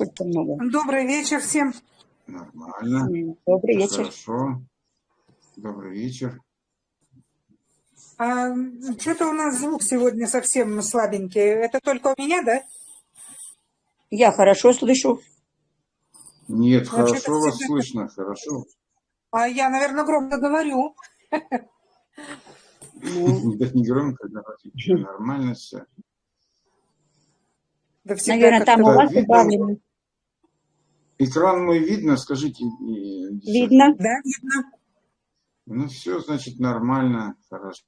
сколько много. Добрый вечер всем. Нормально. Добрый вечер. Хорошо. Добрый вечер. А, Что-то у нас звук сегодня совсем слабенький. Это только у меня, да? Я хорошо слышу. Нет, Ну, что-то хорошо вас всегда- слышно, хорошо. А я, наверное, громко говорю. Ну, Да не громко, говорите, нормально все. Наверное, там у вас видно. Экран мой видно, скажите. Видно? Да, видно. Ну все, значит, нормально, хорошо.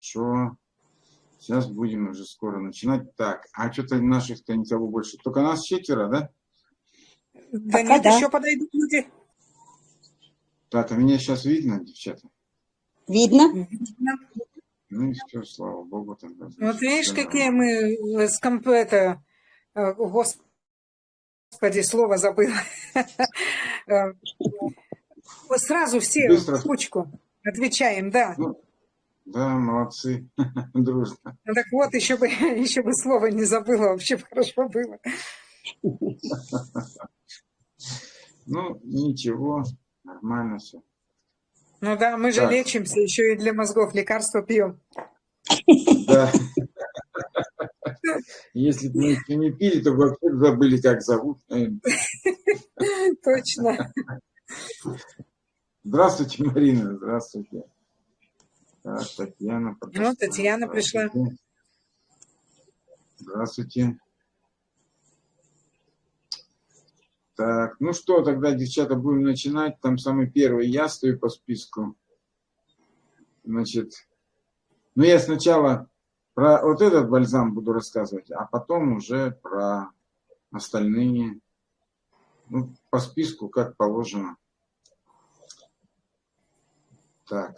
Сейчас будем уже скоро начинать. Так, а что-то наших-то никого больше. Только нас четверо, да? Да Пока нет, да. еще подойдут люди. Так, а меня сейчас видно, девчата? Видно? Видно. Ну и все, слава богу. Тогда, Вот значит, видишь, всё какие нормально. мы э, с комп... это, э, Господи, слово забыла. Э, вот Сразу все в кучку отвечаем, да. Ну, да, молодцы, дружно. Ну Так вот, еще бы, еще бы слово не забыла, вообще хорошо было. Ну, ничего, нормально все. Ну да, мы же Так. лечимся, еще и для мозгов лекарства пьем. Да. Если бы мы еще не пили, то вообще забыли, как зовут. Точно. Здравствуйте, Марина, здравствуйте. Так, Татьяна. Ну, Татьяна пришла. Здравствуйте. Так, ну что, тогда, девчата, будем начинать. Там самый первый я стою по списку. Значит, ну я сначала про вот этот бальзам буду рассказывать, а потом уже про остальные. Ну, по списку, как положено. Так,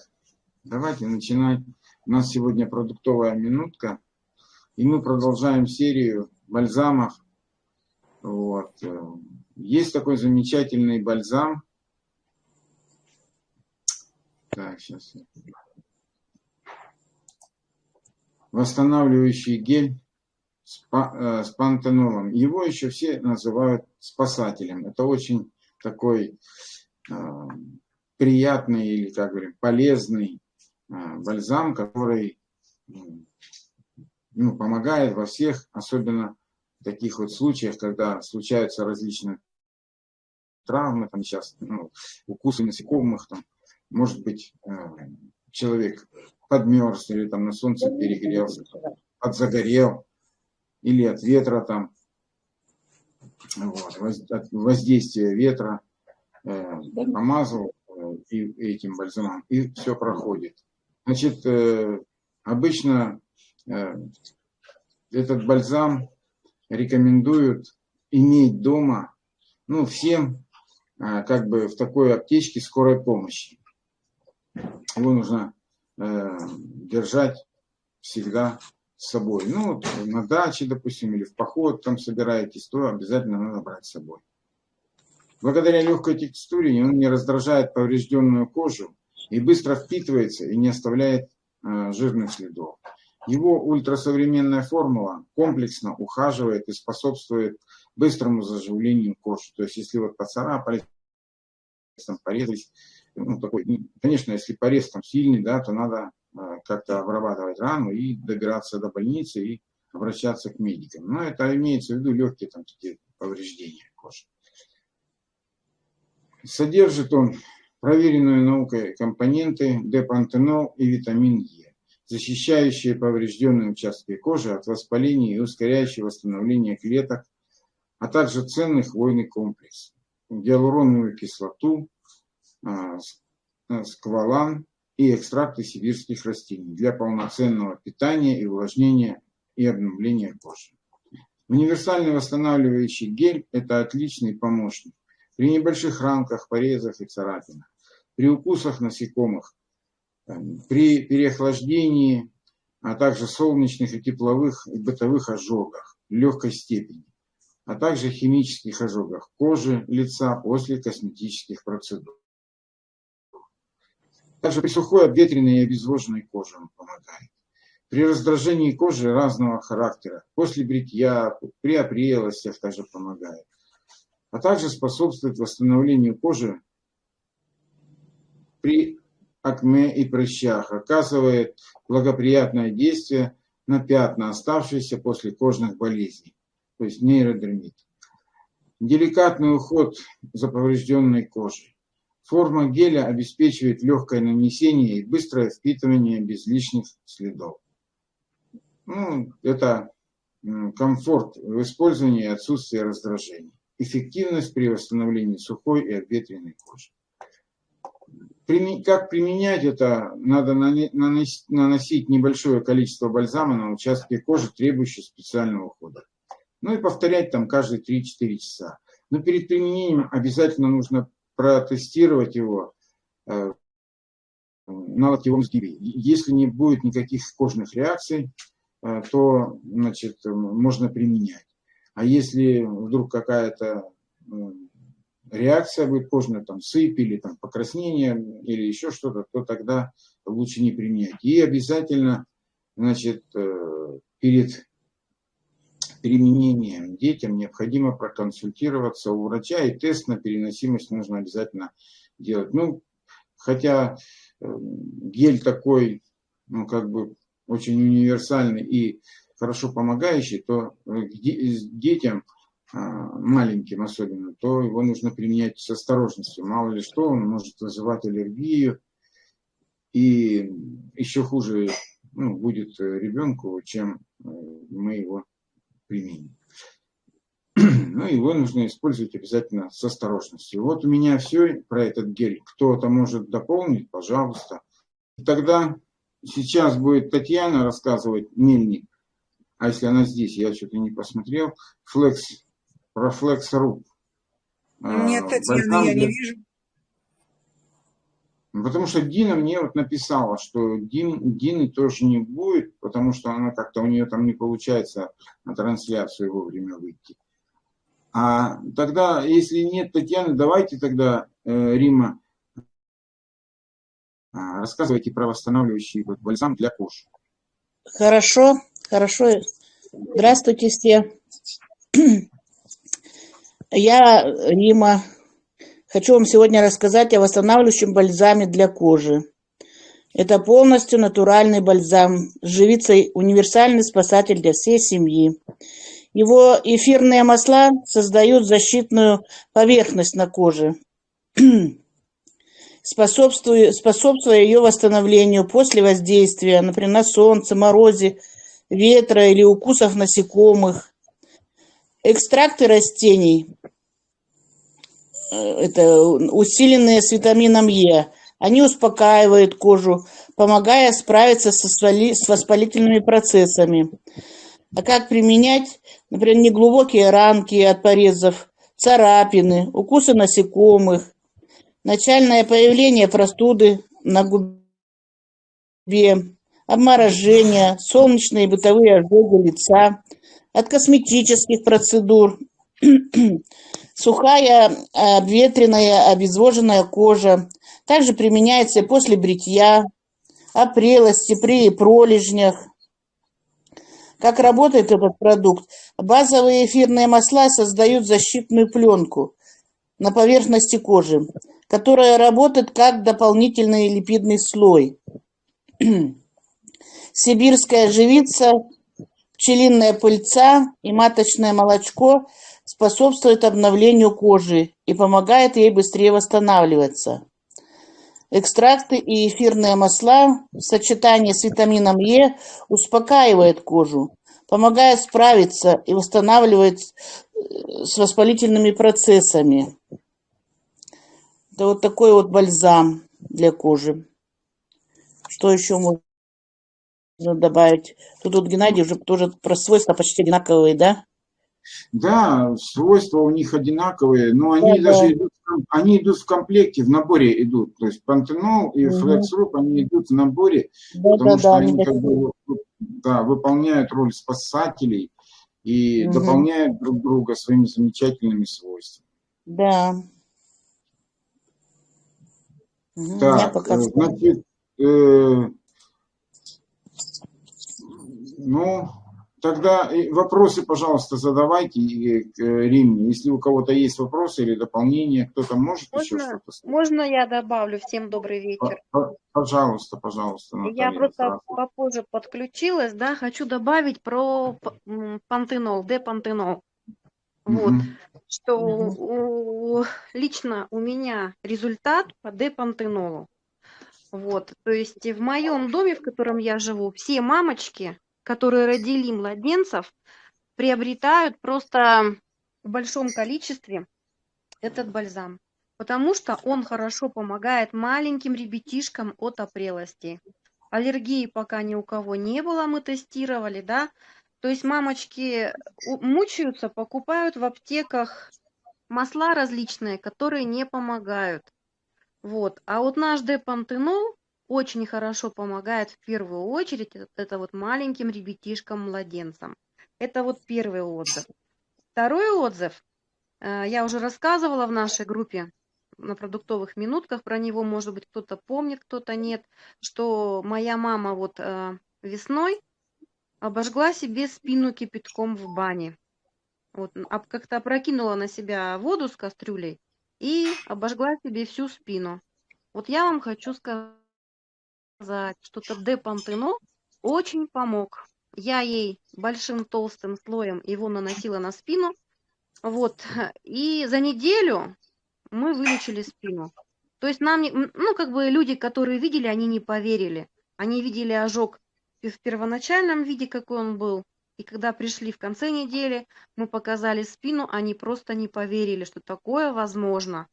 давайте начинать. У нас сегодня продуктовая минутка. И мы продолжаем серию бальзамов. Вот. э, Есть такой замечательный бальзам. Так, сейчас. Восстанавливающий гель с, э, с пантенолом. Его еще все называют спасателем. Это очень такой э, приятный или, как говорим, полезный э, бальзам, который ну, помогает во всех, особенно в таких вот случаях, когда случаются различные травмы, там сейчас ну, укусы насекомых, там, может быть, э, человек подмерз или там на солнце перегрелся, подзагорел, или от ветра там, вот, от воздействия ветра, э, помазал э, и этим бальзамом, и все проходит. Значит, э, обычно э, этот бальзам рекомендуют иметь дома, ну, всем, э, как бы в такой аптечке скорой помощи. Его нужно э, держать всегда с собой. Ну, вот на даче, допустим, или в поход там собираетесь, то обязательно надо брать с собой. Благодаря легкой текстуре он не раздражает поврежденную кожу и быстро впитывается и не оставляет э, жирных следов. Его ультрасовременная формула комплексно ухаживает и способствует быстрому заживлению кожи. То есть, если вот поцарапались, там порезались, ну, такой, конечно, если порез там сильный, да, то надо э, как-то обрабатывать рану и добираться до больницы и обращаться к медикам. Но это имеется в виду легкие там такие повреждения кожи. Содержит он проверенную наукой компоненты депантенол и витамин Е, защищающие поврежденные участки кожи от воспаления и ускоряющие восстановление клеток, а также ценный хвойный комплекс, гиалуроновую кислоту, а, а, сквалан и экстракты сибирских растений для полноценного питания и увлажнения и обновления кожи. Универсальный восстанавливающий гель – это отличный помощник при небольших ранках, порезах и царапинах, при укусах насекомых, там, при переохлаждении, а также солнечных и тепловых и бытовых ожогах легкой степени, а также химических ожогах кожи, лица после косметических процедур. Также при сухой, обветренной и обезвоженной коже он помогает. при раздражении кожи разного характера, после бритья, при опрелостях также помогает, а также способствует восстановлению кожи при акне и прыщах, оказывает благоприятное действие на пятна, оставшиеся после кожных болезней, то есть нейродермит. Деликатный уход за поврежденной кожей. Форма геля обеспечивает легкое нанесение и быстрое впитывание без лишних следов. Ну, это комфорт в использовании и отсутствие раздражений. Эффективность при восстановлении сухой и обветренной кожи. Как применять это? Надо наносить небольшое количество бальзама на участке кожи, требующие специального ухода. Ну и повторять там каждые 3-4 часа. Но перед применением обязательно нужно протестировать его э, на локтевом сгибе. Если не будет никаких кожных реакций, э, то значит, можно применять. А если вдруг какая-то реакция будет кожная, там сыпь или там покраснение или еще что-то, то тогда лучше не применять. И обязательно, значит, э, перед применением детям необходимо проконсультироваться у врача, и тест на переносимость нужно обязательно делать. Ну, хотя э, гель такой, ну, как бы очень универсальный и хорошо помогающий, то э, детям а, маленьким особенно, то его нужно применять с осторожностью. Мало ли что, он может вызывать аллергию. И еще хуже ну, будет ребенку, чем э, мы его применим. Но его нужно использовать обязательно с осторожностью. Вот у меня все про этот гель. Кто-то может дополнить, пожалуйста. Тогда сейчас будет Татьяна рассказывать, Мельник, а если она здесь, я что-то не посмотрел, Флекс про флекс-руб. Нет, Татьяна, я не вижу. Потому что Дина мне вот написала, что Дин, Дины тоже не будет, потому что она как-то у нее там не получается на трансляцию вовремя выйти. А тогда, если нет Татьяны, давайте тогда, э, Рима, а, рассказывайте про восстанавливающий вот, бальзам для кожи. Хорошо, хорошо. Здравствуйте все. Я, Рима, хочу вам сегодня рассказать о восстанавливающем бальзаме для кожи. Это полностью натуральный бальзам, живицей универсальный спасатель для всей семьи. Его эфирные масла создают защитную поверхность на коже, способствуя, способствуя ее восстановлению после воздействия, например, на солнце, морозе, ветра или укусов насекомых. Экстракты растений это усиленные с витамином Е. Они успокаивают кожу, помогая справиться со с воспалительными процессами. А как применять? Например, неглубокие ранки от порезов, царапины, укусы насекомых, начальное появление простуды на губе, обморожение, солнечные бытовые ожоги лица, от косметических процедур, сухая, обветренная, обезвоженная кожа. Также применяется после бритья, опрелости, при пролежнях. Как работает этот продукт? Базовые эфирные масла создают защитную пленку на поверхности кожи, которая работает как дополнительный липидный слой. Сибирская живица, пчелиная пыльца и маточное молочко – способствует обновлению кожи и помогает ей быстрее восстанавливаться. Экстракты и эфирные масла в сочетании с витамином Е успокаивают кожу, помогает справиться и восстанавливает э, с воспалительными процессами. Это вот такой вот бальзам для кожи. Что еще можно добавить? Тут вот Геннадий уже тоже про свойства почти одинаковые, да? Да, свойства у них одинаковые, но они Да, даже да. идут, они идут в комплекте, в наборе идут. То есть пантенол и Мгм. флексруп, они идут в наборе, Да, потому да, что да, они как бы да, выполняют роль спасателей и Мгм. дополняют друг друга своими замечательными свойствами. Да. Так, значит, э, Ну, тогда вопросы, пожалуйста, задавайте к э, Римме. Если у кого-то есть вопросы или дополнения, кто-то может еще Можно, что-то сказать? можно я добавлю? Всем добрый вечер. Пожалуйста, пожалуйста, Я Наталья. просто здравствуйте. попозже подключилась, да, хочу добавить про пантенол, депантенол. Вот, Мгм. что у- лично у меня результат по депантенолу. Вот, то есть в моем доме, в котором я живу, все мамочки, которые родили младенцев, приобретают просто в большом количестве этот бальзам, потому что он хорошо помогает маленьким ребятишкам от опрелости. Аллергии пока ни у кого не было, мы тестировали, да. То есть мамочки у- мучаются, покупают в аптеках масла различные, которые не помогают. Вот. А вот наш депантенол очень хорошо помогает в первую очередь это, вот маленьким ребятишкам-младенцам. Это вот первый отзыв. Второй отзыв, э, я уже рассказывала в нашей группе на продуктовых минутках про него, может быть, кто-то помнит, кто-то нет, что моя мама вот э, весной обожгла себе спину кипятком в бане. Вот, как-то опрокинула на себя воду с кастрюлей и обожгла себе всю спину. Вот я вам хочу сказать, что этот депантенол очень помог. Я ей большим толстым слоем его наносила на спину, вот, и за неделю мы вылечили спину. То есть нам, ну, как бы люди, которые видели, они не поверили. Они видели ожог в первоначальном виде, какой он был, и когда пришли в конце недели, мы показали спину, они просто не поверили, что такое возможно.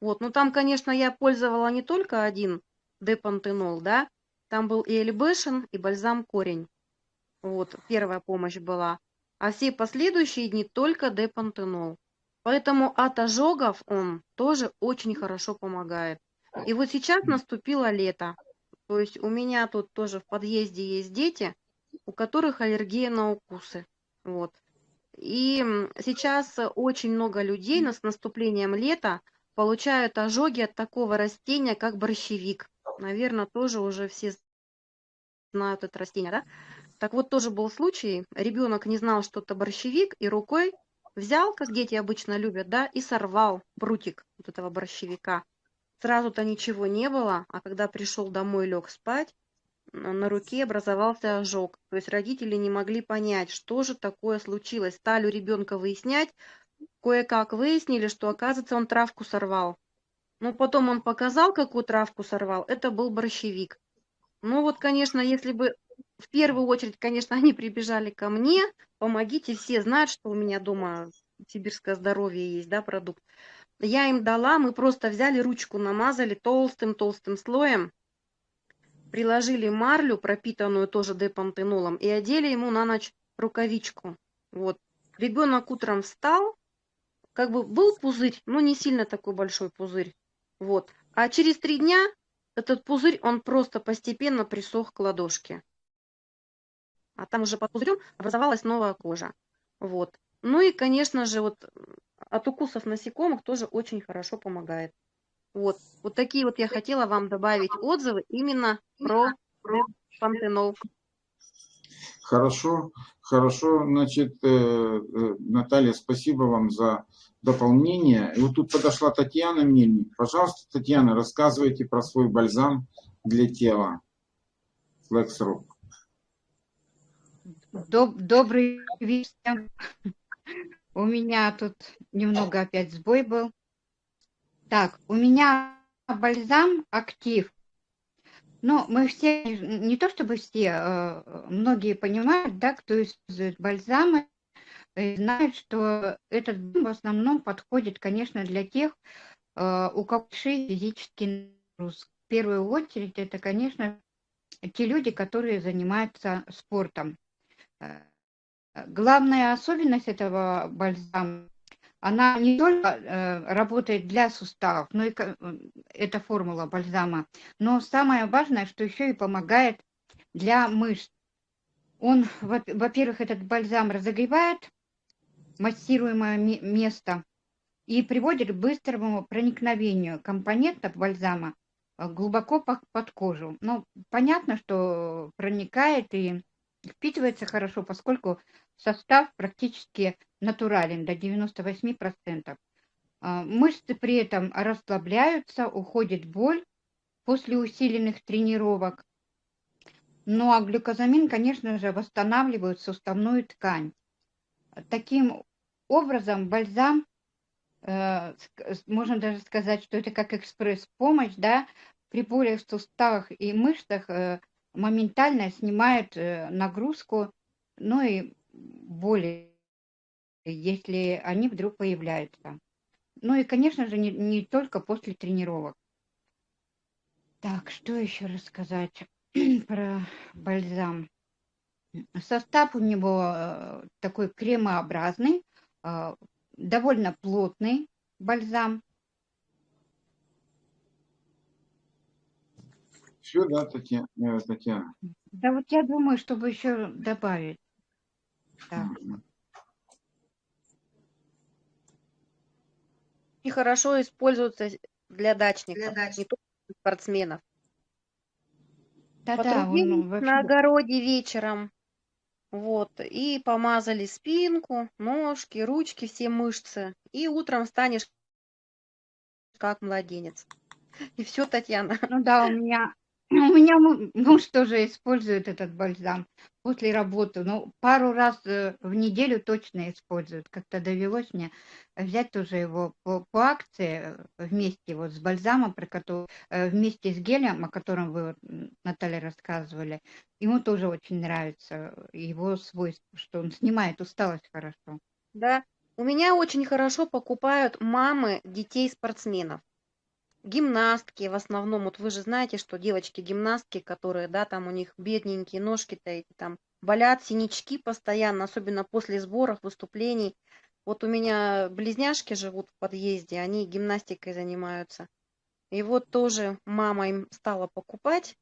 Вот, ну там, конечно, я пользовала не только один депантенол, да, там был и эльбешин, и бальзам корень. Вот, первая помощь была. А все последующие дни только депантенол. Поэтому от ожогов он тоже очень хорошо помогает. И вот сейчас наступило лето. То есть у меня тут тоже в подъезде есть дети, у которых аллергия на укусы. Вот. И сейчас очень много людей с наступлением лета получают ожоги от такого растения, как борщевик. Наверное, тоже уже все знают это растение, да? Так вот, тоже был случай, ребенок не знал, что это борщевик, и рукой взял, как дети обычно любят, да, и сорвал прутик вот этого борщевика. Сразу-то ничего не было, а когда пришел домой, лег спать, на руке образовался ожог. То есть родители не могли понять, что же такое случилось. Стали у ребенка выяснять, кое-как выяснили, что, оказывается, он травку сорвал. Ну, потом он показал, какую травку сорвал. Это был борщевик. Ну вот, конечно, если бы в первую очередь, конечно, они прибежали ко мне, помогите, все знают, что у меня дома сибирское здоровье есть, да, продукт. Я им дала, мы просто взяли ручку, намазали толстым-толстым слоем, приложили марлю, пропитанную тоже депантенолом, и одели ему на ночь рукавичку. Вот. Ребенок утром встал, как бы был пузырь, но не сильно такой большой пузырь. Вот. А через три дня этот пузырь, он просто постепенно присох к ладошке. А там уже под пузырем образовалась новая кожа. Вот. Ну и, конечно же, вот м, от укусов насекомых тоже очень хорошо помогает. Вот. Вот такие вот я хотела вам добавить отзывы именно про, про пантенол. Хорошо, хорошо. Значит, э, э, Наталья, спасибо вам за дополнение. И вот тут подошла Татьяна Мельник. Пожалуйста, Татьяна, рассказывайте про свой бальзам для тела. Лексру. Доб- Добрый вечер. У меня тут немного опять сбой был. Так, у меня бальзам актив. Ну, мы все, не то чтобы все, э, многие понимают, да, кто использует бальзамы, э, знают, что этот бальзам в основном подходит, конечно, для тех, э, у кого большие физические нагрузки. В первую очередь, это, конечно, те люди, которые занимаются спортом. Э, Главная особенность этого бальзама, она не только э, работает для суставов, но и это формула бальзама, но самое важное, что еще и помогает для мышц. Он, во- во-первых, этот бальзам разогревает массируемое ме- место и приводит к быстрому проникновению компонентов бальзама э, глубоко по- под кожу. Ну, понятно, что проникает и впитывается хорошо, поскольку состав практически натурален до 98%. А, Мышцы при этом расслабляются, уходит боль после усиленных тренировок. Ну а глюкозамин, конечно же, восстанавливает суставную ткань. Таким образом, бальзам, э, можно даже сказать, что это как экспресс-помощь, да, при болях в суставах и мышцах э, моментально снимает э, нагрузку, ну и боли, если они вдруг появляются. Ну и, конечно же, не, не только после тренировок. Так, что еще рассказать про бальзам? Состав у него э, такой кремообразный, довольно плотный бальзам. Все, да, Татьяна? э, Татьяна? Да вот я думаю, чтобы еще добавить. Мгм. И хорошо используется для дачников, не только для спортсменов. Да-да, Потрудились он вообще... на огороде вечером, вот, и помазали спинку, ножки, ручки, все мышцы, и утром станешь как младенец. И все, Татьяна. Ну да, у меня, у меня му- муж тоже использует этот бальзам после работы. Ну, пару раз э, в неделю точно использует. Как-то довелось мне взять тоже его по, по акции э, вместе вот с бальзамом, про который, э, вместе с гелем, о котором вы, Наталья, рассказывали. Ему тоже очень нравится его свойство, что он снимает усталость хорошо. Да, у меня очень хорошо покупают мамы детей спортсменов. Гимнастки в основном, вот вы же знаете, что девочки-гимнастки, которые, да, там у них бедненькие ножки-то эти там болят, синячки постоянно, особенно после сборов, выступлений. Вот у меня близняшки живут в подъезде, они гимнастикой занимаются. И вот тоже мама им стала покупать.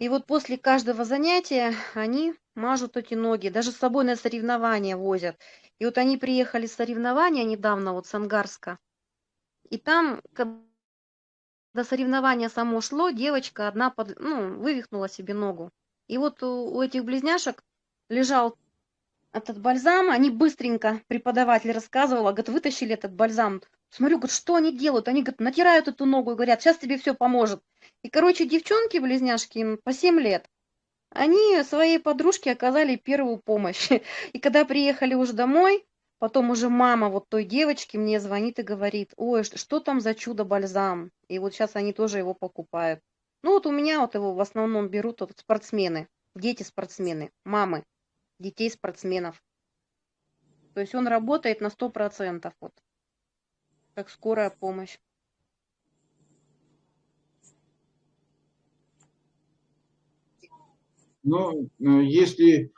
И вот после каждого занятия они мажут эти ноги, даже с собой на соревнования возят. И вот они приехали с соревнования недавно, вот с Ангарска. И там, когда соревнование само шло, девочка одна под, ну, вывихнула себе ногу. И вот у, у этих близняшек лежал этот бальзам, они быстренько, преподаватель рассказывала, говорит, вытащили этот бальзам. Смотрю, говорит, что они делают? Они, говорят, натирают эту ногу и говорят, сейчас тебе все поможет. И, короче, девчонки-близняшки, им по 7 лет, они своей подружке оказали первую помощь. И когда приехали уже домой, потом уже мама вот той девочки мне звонит и говорит, ой, что там за чудо-бальзам? И вот сейчас они тоже его покупают. Ну вот у меня вот его в основном берут вот спортсмены, дети-спортсмены, мамы детей спортсменов. То есть он работает на 100%, вот, как скорая помощь. Ну, э, если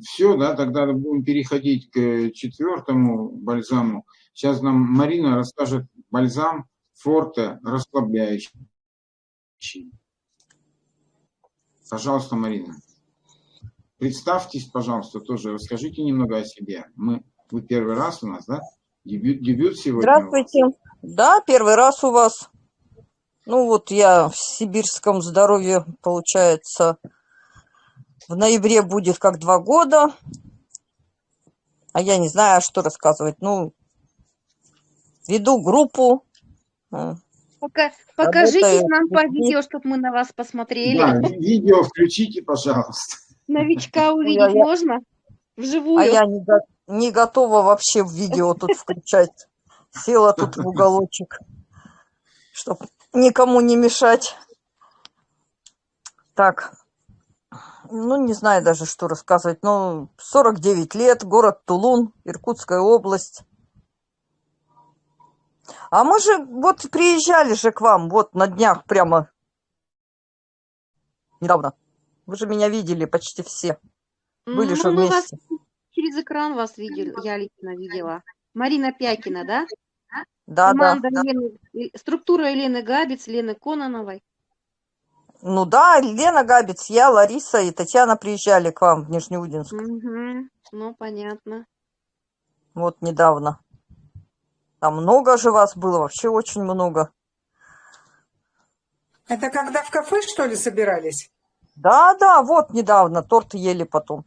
все, да, тогда будем переходить к э, четвертому бальзаму. Сейчас нам Марина расскажет бальзам Форте расслабляющий. Пожалуйста, Марина. Представьтесь, пожалуйста, тоже расскажите немного о себе. Мы, вы первый раз у нас, да? Дебют, дебют сегодня. Здравствуйте. Да, первый раз у вас. Ну вот я в сибирском здоровье, получается, в ноябре будет как два года. А я не знаю, что рассказывать. Ну, веду группу. э, Пока, покажитесь Работаю нам по видео, чтобы мы на вас посмотрели. Да, ви- видео включите, пожалуйста. Новичка увидеть я- можно? А Вживую? я не, го- не готова вообще в видео тут включать. Села тут в уголочек, чтобы никому не мешать. Так, ну не знаю даже, что рассказывать. Ну, 49 лет, город Тулун, Иркутская область. А мы же вот приезжали же к вам, вот на днях прямо недавно. Вы же меня видели почти все. Были Ну, же мы вас вместе. через экран вас видели, я лично видела. Марина Пякина, да? Да, да, Команда да. Лены- э, структура Елены Габец, Лены Кононовой. Ну да, Лена Габец, я, Лариса и Татьяна приезжали к вам в Нижнеудинск. Мгм. Ну, понятно. Вот недавно. Там много же вас было, вообще очень много. Это когда в кафе, что ли, собирались? Да, да, вот недавно торт ели потом.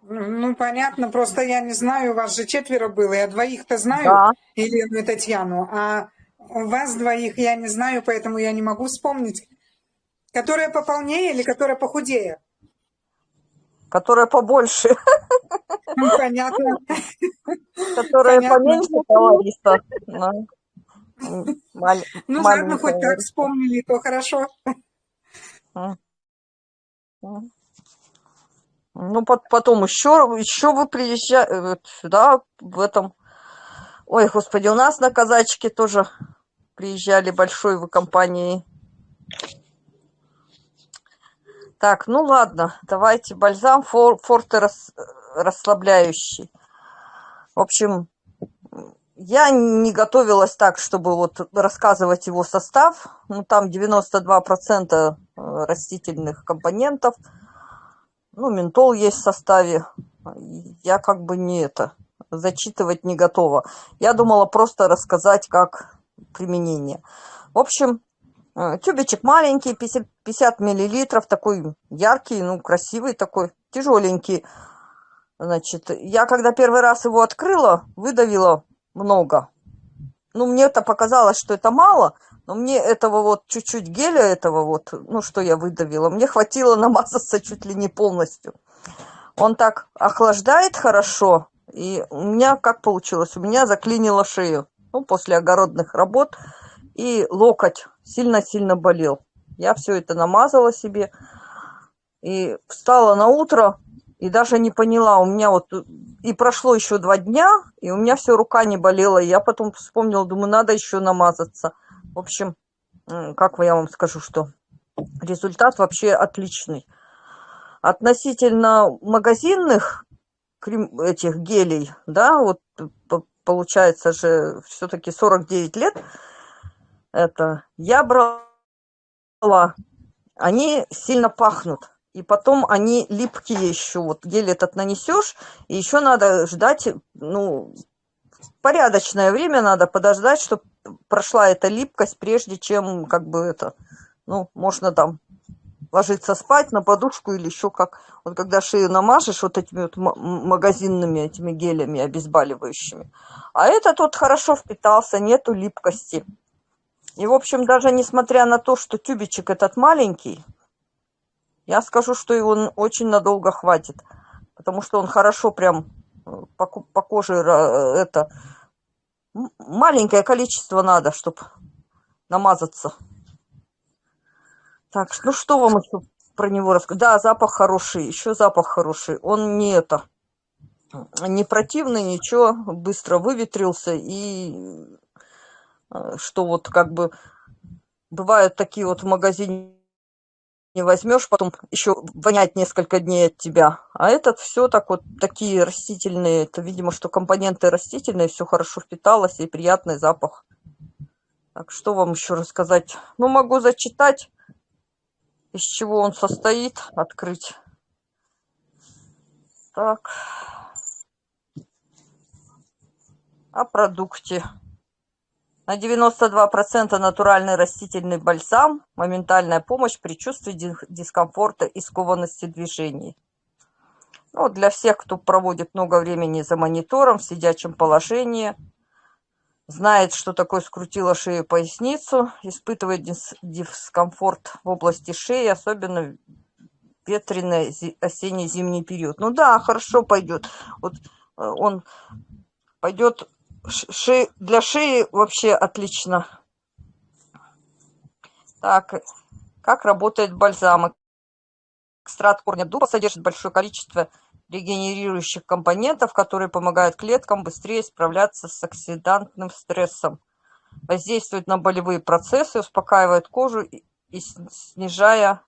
Ну, понятно, просто я не знаю, у вас же четверо было, я двоих-то знаю, Да. Елену и Татьяну, а у вас двоих я не знаю, поэтому я не могу вспомнить, которая пополнее или которая похудее. Которая побольше, Ну, понятно. которая Понятно. поменьше. Да. М, маль- Ну, ладно, хоть так вспомнили, то хорошо. Ну, пот- потом еще, еще вы приезжаете сюда, в этом... Ой, господи, у нас на казачке тоже приезжали большой вы компанией. Так, ну ладно, давайте бальзам фор, форте рас- расслабляющий. В общем, я не готовилась так, чтобы вот рассказывать его состав. Ну, там 92% э, растительных компонентов. Ну, ментол есть в составе. Я как бы не это, зачитывать не готова. Я думала просто рассказать, как применение. В общем, тюбичек маленький, 50, 50 миллилитров, такой яркий, ну, красивый такой, тяжеленький. Значит, я когда первый раз его открыла, выдавила много. Ну, мне это показалось, что это мало, но мне этого вот чуть-чуть геля этого вот, ну, что я выдавила, мне хватило намазаться чуть ли не полностью. Он так охлаждает хорошо, и у меня как получилось? У меня заклинило шею, ну, после огородных работ, и локоть сильно-сильно болел. Я все это намазала себе, и встала на утро, и даже не поняла, у меня вот, и прошло еще два дня, и у меня все рука не болела, и я потом вспомнила, думаю, надо еще намазаться. В общем, как я вам скажу, что результат вообще отличный. Относительно магазинных крем, этих гелей, да, вот по- получается же все-таки 49 лет, это я брала, они сильно пахнут. И потом они липкие еще. Вот гель этот нанесешь, и еще надо ждать, ну, порядочное время надо подождать, чтобы прошла эта липкость, прежде чем, как бы это, ну, можно там ложиться спать на подушку или еще как. Вот когда шею намажешь вот этими вот магазинными этими гелями обезболивающими. А этот вот хорошо впитался, нету липкости. И, в общем, даже несмотря на то, что тюбичек этот маленький, я скажу, что его н- очень надолго хватит. Потому что он хорошо прям э, по, по коже ра- это... Маленькое количество надо, чтобы намазаться. Так, ну что вам еще про него рассказать? Да, запах хороший, еще запах хороший. Он не это, не противный, ничего, быстро выветрился. И э, что вот как бы бывают такие вот в магазине не возьмешь, потом еще вонять несколько дней от тебя. А этот все так вот, такие растительные, это, видимо, что компоненты растительные, все хорошо впиталось и приятный запах. Так, что вам еще рассказать? Ну, могу зачитать, из чего он состоит, открыть. Так. О продукте. На 92% натуральный растительный бальзам, моментальная помощь при чувстве ди- дискомфорта и скованности движений. Ну, для всех, кто проводит много времени за монитором в сидячем положении, знает, что такое скрутила шею поясницу, испытывает дис- дискомфорт в области шеи, особенно ветреный зи- осенне-зимний период. Ну да, хорошо пойдет. Вот э, он пойдет ш- ше- для шеи вообще отлично. Так, как работает бальзам? Экстракт корня дуба содержит большое количество регенерирующих компонентов, которые помогают клеткам быстрее справляться с оксидантным стрессом. Воздействует на болевые процессы, успокаивает кожу и снижая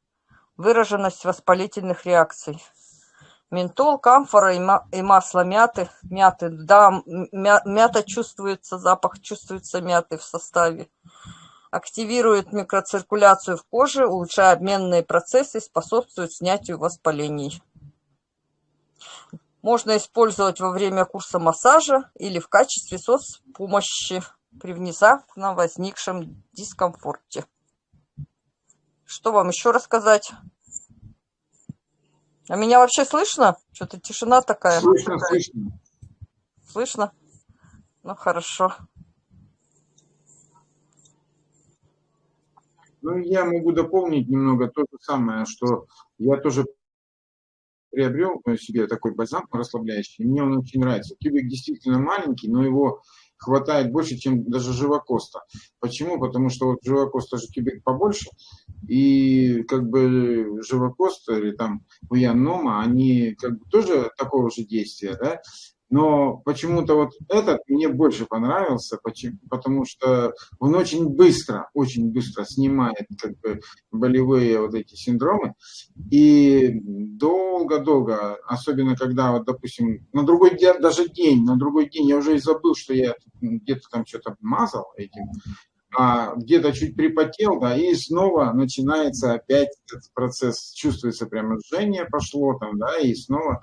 выраженность воспалительных реакций. Ментол, камфора и, ма- и масло мяты. Мяты, да, мята чувствуется, запах чувствуется мяты в составе. Активирует микроциркуляцию в коже, улучшая обменные процессы, способствует снятию воспалений. Можно использовать во время курса массажа или в качестве соцпомощи при внезапно возникшем дискомфорте. Что вам еще рассказать? А меня вообще слышно? Что-то тишина такая. Слышно, слышно. Слышно? Ну, хорошо. Ну, я могу дополнить немного то же самое, что я тоже приобрел себе такой бальзам расслабляющий. Мне он очень нравится. Тюбик действительно маленький, но его хватает больше, чем даже живокоста. Почему? Потому что вот живокоста же тюбик побольше, и как бы живокост или там уянома, они как бы тоже такого же действия, да, но почему-то вот этот мне больше понравился, почему- потому что он очень быстро, очень быстро снимает как бы болевые вот эти синдромы. И долго-долго, особенно когда, вот, допустим, на другой день, даже день, на другой день я уже и забыл, что я где-то там что-то мазал этим, а где-то чуть припотел, да, и снова начинается опять этот процесс, чувствуется прямо жжение пошло там, да, и снова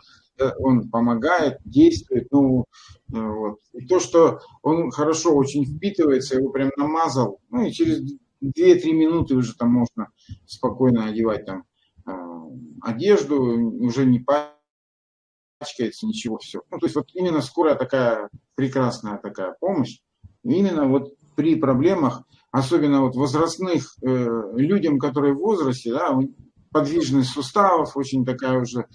он помогает, действует, ну, э, вот. И то, что он хорошо очень впитывается, его прям намазал, ну, и через 2-3 минуты уже там можно спокойно одевать там э, одежду, уже не пачкается, ничего, все. Ну, то есть вот именно скорая такая прекрасная такая помощь, именно вот при проблемах, особенно вот возрастных э, людям, которые в возрасте, да, подвижность суставов очень такая уже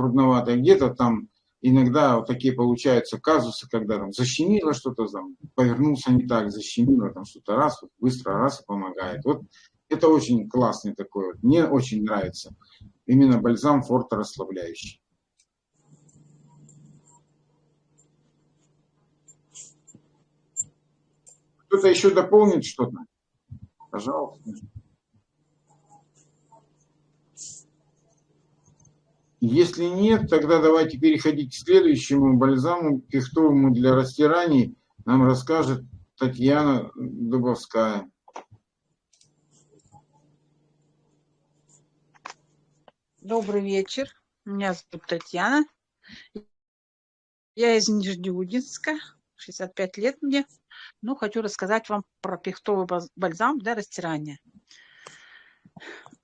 трудноватая, где-то там иногда вот такие получаются казусы, когда там защемило что-то, там, повернулся не так, защемило там что-то раз, вот быстро раз и помогает. Вот это очень классный такой, вот. мне очень нравится. Именно бальзам форта расслабляющий. Кто-то еще дополнит что-то? Пожалуйста. Если нет, тогда давайте переходить к следующему бальзаму пихтовому для растираний. Нам расскажет Татьяна Дубовская. Добрый вечер. Меня зовут Татьяна. Я из Нижнеудинска. 65 лет мне. Ну, хочу рассказать вам про пихтовый бальзам для растирания.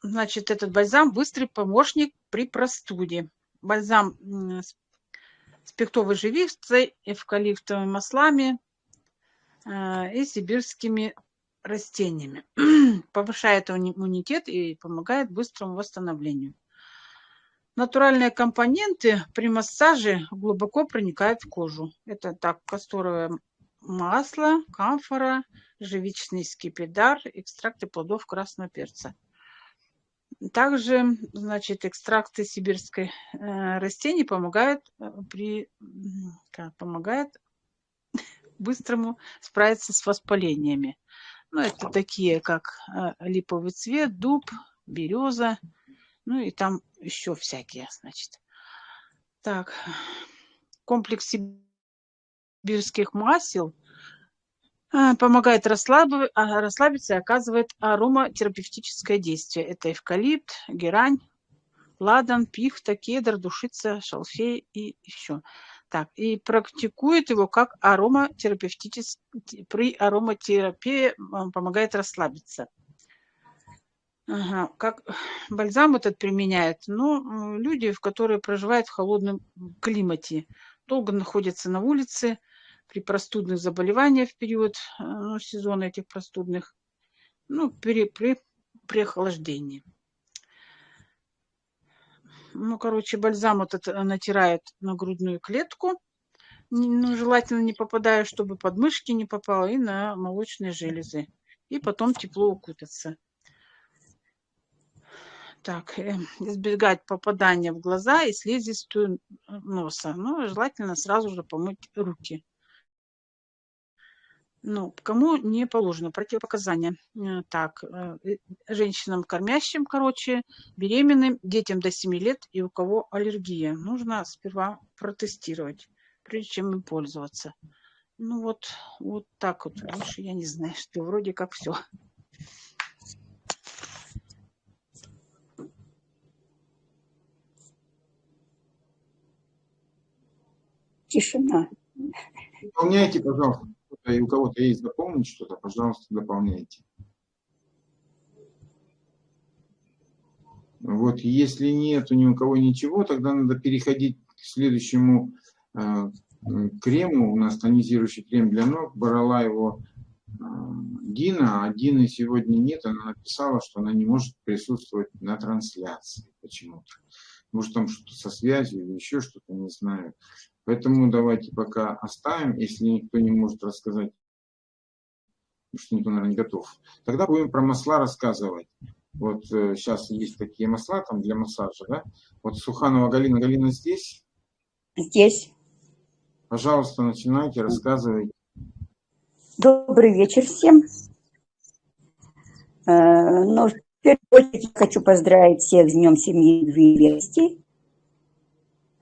Значит, этот бальзам быстрый помощник при простуде. Бальзам с пихтовой живицей, эвкалиптовыми маслами э, и сибирскими растениями. Повышает иммуни- иммунитет и помогает быстрому восстановлению. Натуральные компоненты при массаже глубоко проникают в кожу. Это так, касторовое масло, камфора, живичный скипидар, экстракты плодов красного перца. Также, значит, экстракты сибирской э, растений помогают э, при как, помогают быстрому справиться с воспалениями. Ну, это такие, как э, липовый цвет, дуб, береза, ну и там еще всякие, значит. Так, комплекс сибирских масел помогает расслабы- а, расслабиться и оказывает ароматерапевтическое действие. Это эвкалипт, герань, ладан, пихта, кедр, душица, шалфей и еще. Так, и практикует его как ароматерапевтический, при ароматерапии а, помогает расслабиться. Ага, как бальзам этот применяют? Ну, люди, в которые проживают в холодном климате, долго находятся на улице, при простудных заболеваниях в период ну, сезона этих простудных, ну, при, при, при охлаждении. Ну, короче, бальзам этот э, натирает на грудную клетку, ну, желательно не попадая, чтобы под мышки не попало, и на молочные железы. И потом тепло укутаться. Так, э, избегать попадания в глаза и слизистую носа. Ну, желательно сразу же помыть руки. Ну, кому не положено противопоказания. Э, Так, э, э, женщинам кормящим, короче, беременным, детям до 7 лет и у кого аллергия. Нужно сперва протестировать, прежде чем им пользоваться. Ну вот, вот так вот. Больше я не знаю, что вроде как все. Тишина. Дополняйте, пожалуйста. И у кого-то есть дополнить что-то, пожалуйста, дополняйте. Вот если нету ни у кого ничего, тогда надо переходить к следующему э, крему. У нас тонизирующий крем для ног. Брала его э, Дина, а Дины сегодня нет. Она написала, что она не может присутствовать на трансляции почему-то. Может там что-то со связью или еще что-то, не знаю. Поэтому давайте пока оставим, если никто не может рассказать, что никто, наверное, не готов. Тогда будем про масла рассказывать. Вот э, сейчас есть такие масла там для массажа, да? Вот Суханова Галина. Галина здесь? Здесь. Пожалуйста, начинайте, рассказывайте. Добрый вечер всем. Э, Ну, в первую очередь хочу поздравить всех с Днем семьи и верности.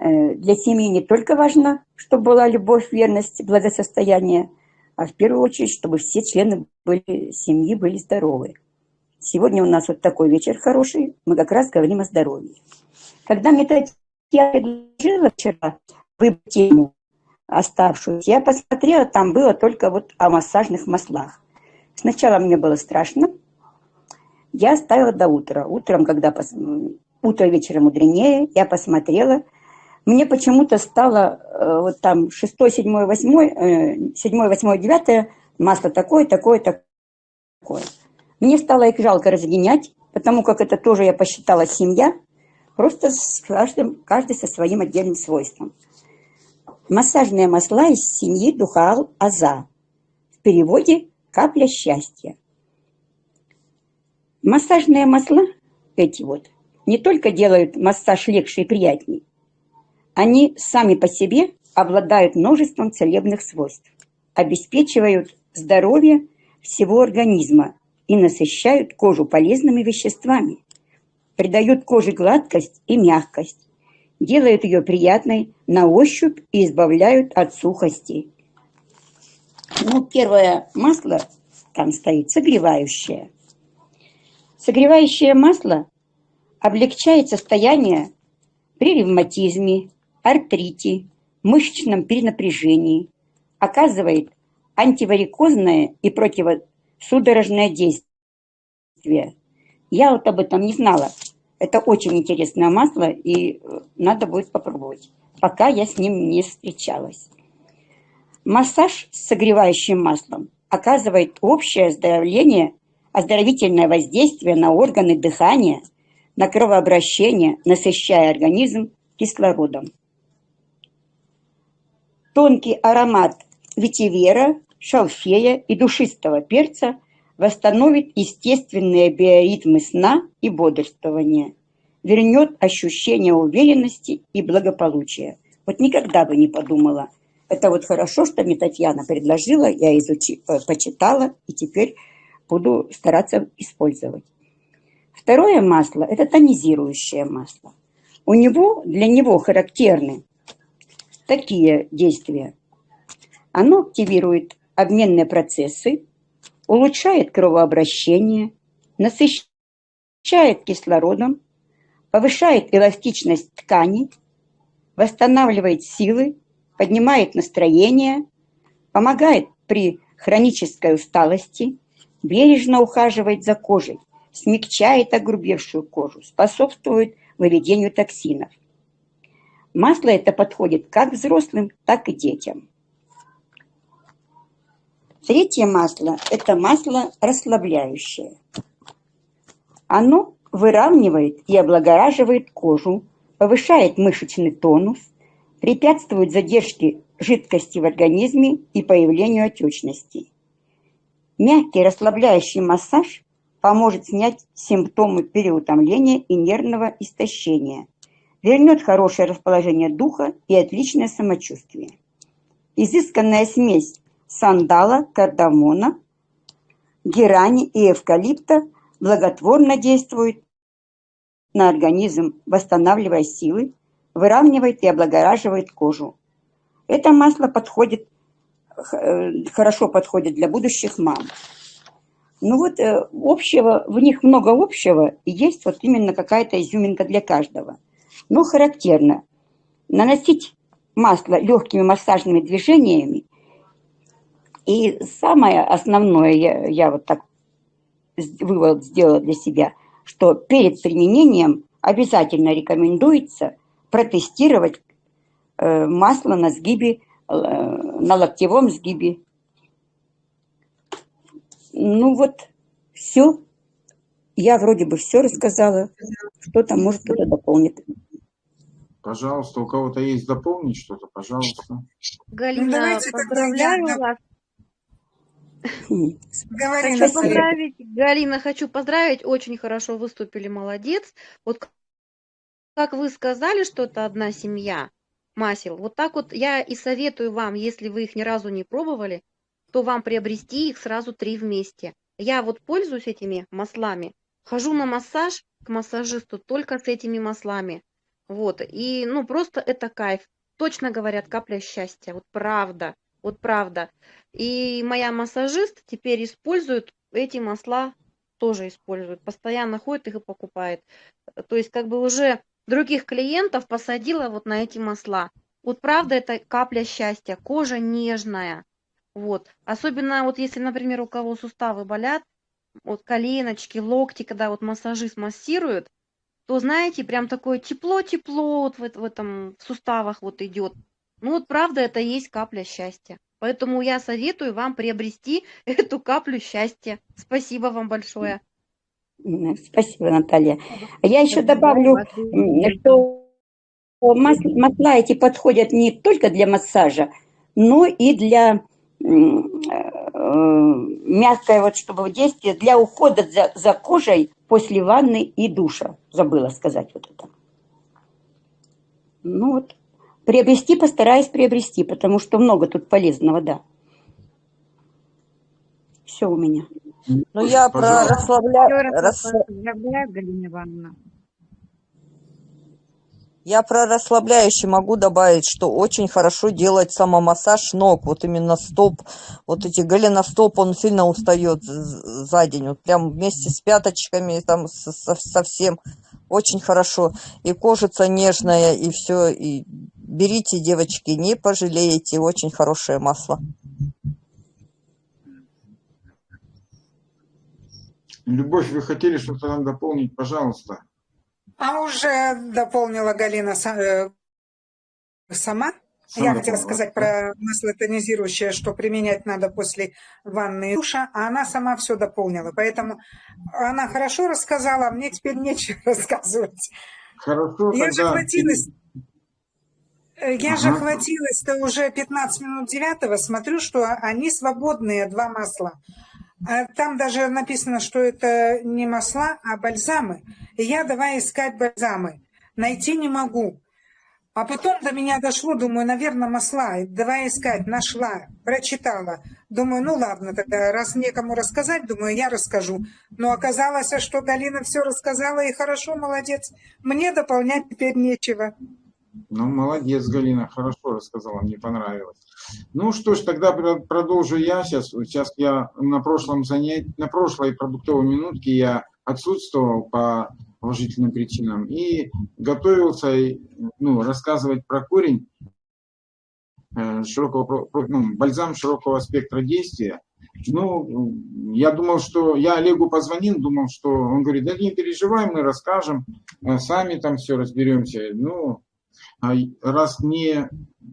Э, Для семьи не только важно, чтобы была любовь, верность, благосостояние, а в первую очередь, чтобы все члены были, семьи были здоровы. Сегодня у нас вот такой вечер хороший, мы как раз говорим о здоровье. Когда мне Татьяна предложила вчера выбрать тему оставшуюся, я посмотрела, там было только вот о массажных маслах. Сначала мне было страшно, я оставила до утра. Утром, когда пос... утро вечера мудренее, я посмотрела, мне почему-то стало э, вот там 6, 7, 8, э, 7, 8, 9 масло такое, такое, такое. Мне стало их жалко разгонять, потому как это тоже я посчитала семья, просто с каждым, каждый со своим отдельным свойством. Массажные масла из семьи Духал Аза. В переводе «капля счастья». Массажные масла, эти вот, не только делают массаж легче и приятней, они сами по себе обладают множеством целебных свойств, обеспечивают здоровье всего организма и насыщают кожу полезными веществами, придают коже гладкость и мягкость, делают ее приятной на ощупь и избавляют от сухости. Ну, первое масло там стоит согревающее. Согревающее масло облегчает состояние при ревматизме, артрите, мышечном перенапряжении, оказывает антиварикозное и противосудорожное действие. Я вот об этом не знала. Это очень интересное масло, и э, надо будет попробовать. Пока я с ним не встречалась. Массаж с согревающим маслом оказывает общее оздоровление, оздоровительное воздействие на органы дыхания, на кровообращение, насыщая организм кислородом. Тонкий аромат ветивера, шалфея и душистого перца восстановит естественные биоритмы сна и бодрствования, вернет ощущение уверенности и благополучия. Вот никогда бы не подумала. Это вот хорошо, что мне Татьяна предложила, я изучи, почитала и теперь буду стараться использовать. Второе масло – это тонизирующее масло. У него, для него характерны такие действия. Оно активирует обменные процессы, улучшает кровообращение, насыщает кислородом, повышает эластичность тканей, восстанавливает силы, поднимает настроение, помогает при хронической усталости, бережно ухаживает за кожей, смягчает огрубевшую кожу, способствует выведению токсинов. Масло это подходит как взрослым, так и детям. Третье масло – это масло расслабляющее. Оно выравнивает и облагораживает кожу, повышает мышечный тонус, препятствует задержке жидкости в организме и появлению отечности. Мягкий расслабляющий массаж поможет снять симптомы переутомления и нервного истощения, вернет хорошее расположение духа и отличное самочувствие. Изысканная смесь сандала, кардамона, герани и эвкалипта благотворно действует на организм, восстанавливая силы, выравнивает и облагораживает кожу. Это масло подходит, э, хорошо подходит для будущих мам. Ну вот э, общего, в них много общего, и есть вот именно какая-то изюминка для каждого. Но характерно наносить масло легкими массажными движениями и самое основное, я, я вот так вывод сделала для себя, что перед применением обязательно рекомендуется протестировать э, масло на сгибе, э, на локтевом сгибе. Ну вот, все. Я вроде бы все рассказала. Что-то, может, кто-то дополнит. Пожалуйста, у кого-то есть дополнить что-то, пожалуйста. Галина, Ну, давайте тогда поздравляю я- вас. Говори, Хочу поздравить, Галина, хочу поздравить, очень хорошо выступили, молодец. Вот как вы сказали, что это одна семья, масел, вот так вот я и советую вам, если вы их ни разу не пробовали, то вам приобрести их сразу три вместе. Я вот пользуюсь этими маслами, хожу на массаж к массажисту только с этими маслами. Вот, и ну просто это кайф. Точно говорят, капля счастья, вот правда, вот правда. И моя массажист теперь использует эти масла, тоже использует, постоянно ходит их и покупает. То есть как бы уже других клиентов посадила вот на эти масла. Вот правда это капля счастья, кожа нежная. Вот. Особенно вот если, например, у кого суставы болят, вот коленочки, локти, когда вот массажист массирует, то знаете, прям такое тепло-тепло вот в, в этом в суставах вот идет. Ну вот правда это и есть капля счастья. Поэтому я советую вам приобрести эту каплю счастья. Спасибо вам большое. Спасибо, Наталья. Я еще добавлю, что мас- масла эти подходят не только для массажа, но и для э, мягкое, вот чтобы действие, для ухода за, за кожей после ванны и душа. Забыла сказать вот это. Ну вот, приобрести постараюсь приобрести, потому что много тут полезного, да. Все у меня. Ну, я про Пожалуйста. расслабля... Еще раз рас- вас поздравляю, Галина Ивановна. Я про расслабляющий могу добавить, что очень хорошо делать самомассаж ног, вот именно стоп, вот эти голеностоп, он сильно устает за день, вот прям вместе с пяточками, там со, со- совсем очень хорошо, и кожица нежная, и все, и берите, девочки, не пожалеете, очень хорошее масло. Любовь, вы хотели что-то нам дополнить, пожалуйста. А уже дополнила Галина э, сама. Я хотела сказать про масло тонизирующее, что применять надо после ванны и душа, а она сама все дополнила. Поэтому она хорошо рассказала, а мне теперь нечего рассказывать. Хорошо, Я же тогда... хватилась, э, я же Ага. хватилась-то уже 15 минут девятого, смотрю, что они свободные, два масла. А Там даже написано, что это не масла, а бальзамы. И я давай искать бальзамы. Найти не могу. А потом до меня дошло, думаю, наверное, масла. Давай искать. Нашла, прочитала. Думаю, ну ладно, тогда раз некому рассказать, думаю, я расскажу. Но оказалось, что Галина все рассказала, и хорошо, молодец. Мне дополнять теперь нечего. Ну, молодец, Галина, хорошо рассказала, мне понравилось. Ну что ж, тогда про- продолжу я сейчас. Сейчас я на прошлом занятии, на прошлой продуктовой минутке я отсутствовал по уважительным причинам и готовился ну, рассказывать про корень э, широкого, ну, бальзам широкого спектра действия. Ну, я думал, что я Олегу позвонил, думал, что он говорит, да не переживай, мы расскажем, э, сами там все разберемся. Ну, раз не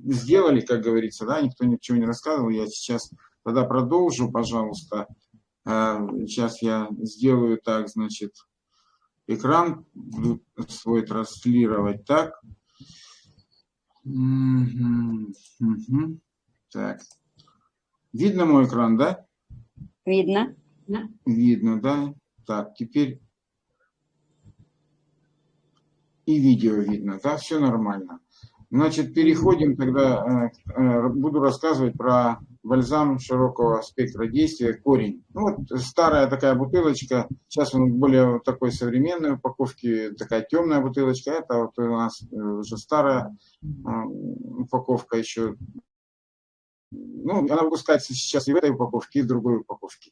сделали, как говорится, да, никто ничего не рассказывал, я сейчас тогда продолжу, пожалуйста. А, Сейчас я сделаю так, значит, экран свой транслировать так. Мгм. Так. Видно мой экран, да? Видно? Видно, да? Так, теперь и видео видно, да? Все нормально. Значит, переходим тогда, э, э, буду рассказывать про бальзам широкого спектра действия «Корень». Ну, вот старая такая бутылочка, сейчас он более такой современной упаковке, такая темная бутылочка, это вот у нас э, уже старая упаковка еще. Ну, она выпускается сейчас и в этой упаковке, и в другой упаковке.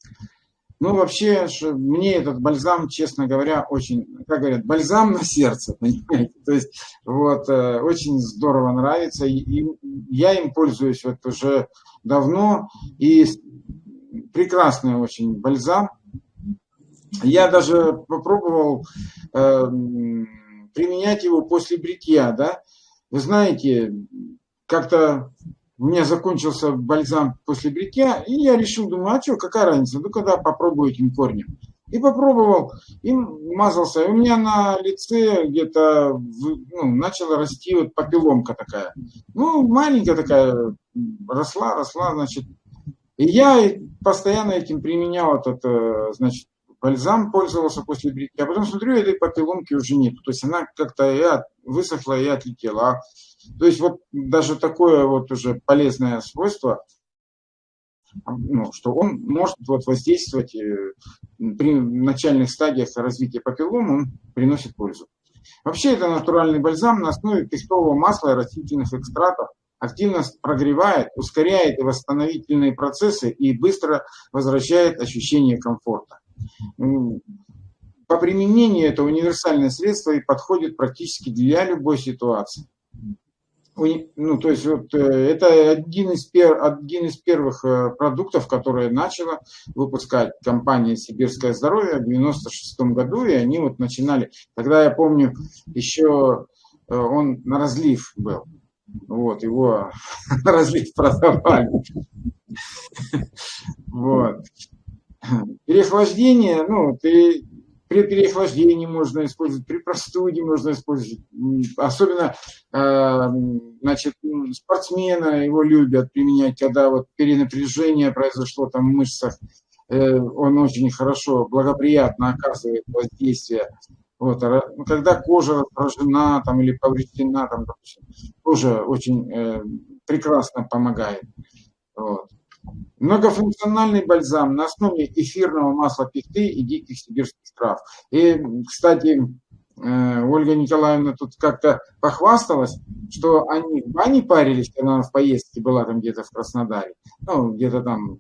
Ну, вообще, мне этот бальзам, честно говоря, очень, как говорят, бальзам на сердце, понимаете? То есть, вот, э, очень здорово нравится. И, я им пользуюсь вот уже давно. И прекрасный очень бальзам. Я даже попробовал э, применять его после бритья, да. Вы знаете, как-то у меня закончился бальзам после бритья, и я решил, думаю, а что, какая разница, ну когда попробую этим корнем. И попробовал, и мазался. И у меня на лице где-то ну, начала расти вот папилломка такая. Ну, маленькая такая, росла, росла, значит. И я постоянно этим применял этот, э, значит, бальзам пользовался после бритья. А потом смотрю, этой папилломки уже нет. То есть она как-то и высохла и отлетела. А, то есть вот даже такое вот уже полезное свойство – ну, что он может вот воздействовать э, при начальных стадиях развития папиллом, он приносит пользу. Вообще это натуральный бальзам на основе пестового масла и растительных экстратов, активно прогревает, ускоряет восстановительные процессы и быстро возвращает ощущение комфорта. По применению это универсальное средство и подходит практически для любой ситуации ну, то есть вот э, это один из, пер, один из первых э, продуктов, которые начала выпускать компания «Сибирское здоровье» в 96 году, и они вот начинали, тогда я помню, еще э, он на разлив был, вот, его на разлив продавали. Вот. Переохлаждение, ну, ты при переохлаждении можно использовать, при простуде можно использовать. Особенно э, значит, спортсмены его любят применять, когда вот перенапряжение произошло там в мышцах. Э, он очень хорошо, благоприятно оказывает воздействие. Вот, а когда кожа раздражена там, или повреждена, там, тоже очень э, прекрасно помогает. Вот. Многофункциональный бальзам на основе эфирного масла пихты и диких сибирских трав. И, кстати, э, Ольга Николаевна тут как-то похвасталась, что они в бане парились, когда она в поездке была там где-то в Краснодаре, ну, где-то там